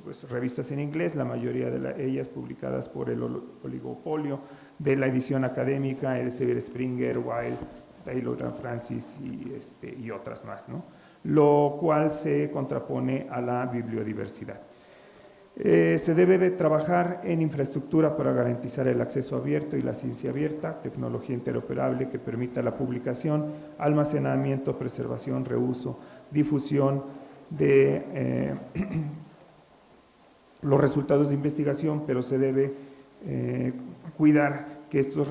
pues, revistas en inglés, la mayoría de ellas publicadas por el oligopolio de la edición académica, Elsevier Springer, Wilde, Taylor Francis y, este, y otras más, ¿no? lo cual se contrapone a la bibliodiversidad. Eh, se debe de trabajar en infraestructura para garantizar el acceso abierto y la ciencia abierta, tecnología interoperable que permita la publicación, almacenamiento, preservación, reuso, difusión de eh, los resultados de investigación, pero se debe eh, cuidar que estos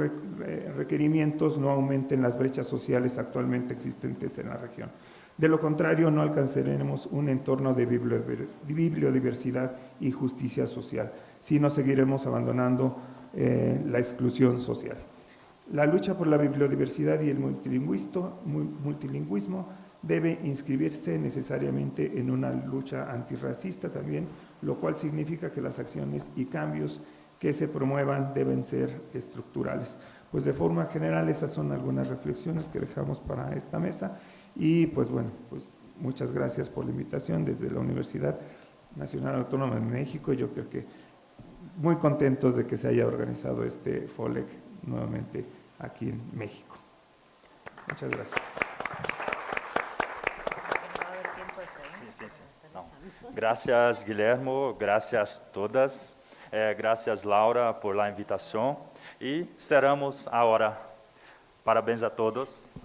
requerimientos no aumenten las brechas sociales actualmente existentes en la región. De lo contrario, no alcanzaremos un entorno de bibliodiversidad y justicia social, sino seguiremos abandonando eh, la exclusión social. La lucha por la bibliodiversidad y el multilingüismo debe inscribirse necesariamente en una lucha antirracista también, lo cual significa que las acciones y cambios que se promuevan deben ser estructurales. Pues de forma general esas son algunas reflexiones que dejamos para esta mesa y pues bueno, pues muchas gracias por la invitación desde la Universidad Nacional Autónoma de México. Yo creo que muy contentos de que se haya organizado este FOLEC nuevamente aquí en México. Muchas gracias. Gracias, Guillermo. Gracias todas. Eh, gracias, Laura, por la invitación. Y cerramos ahora. Parabéns a todos.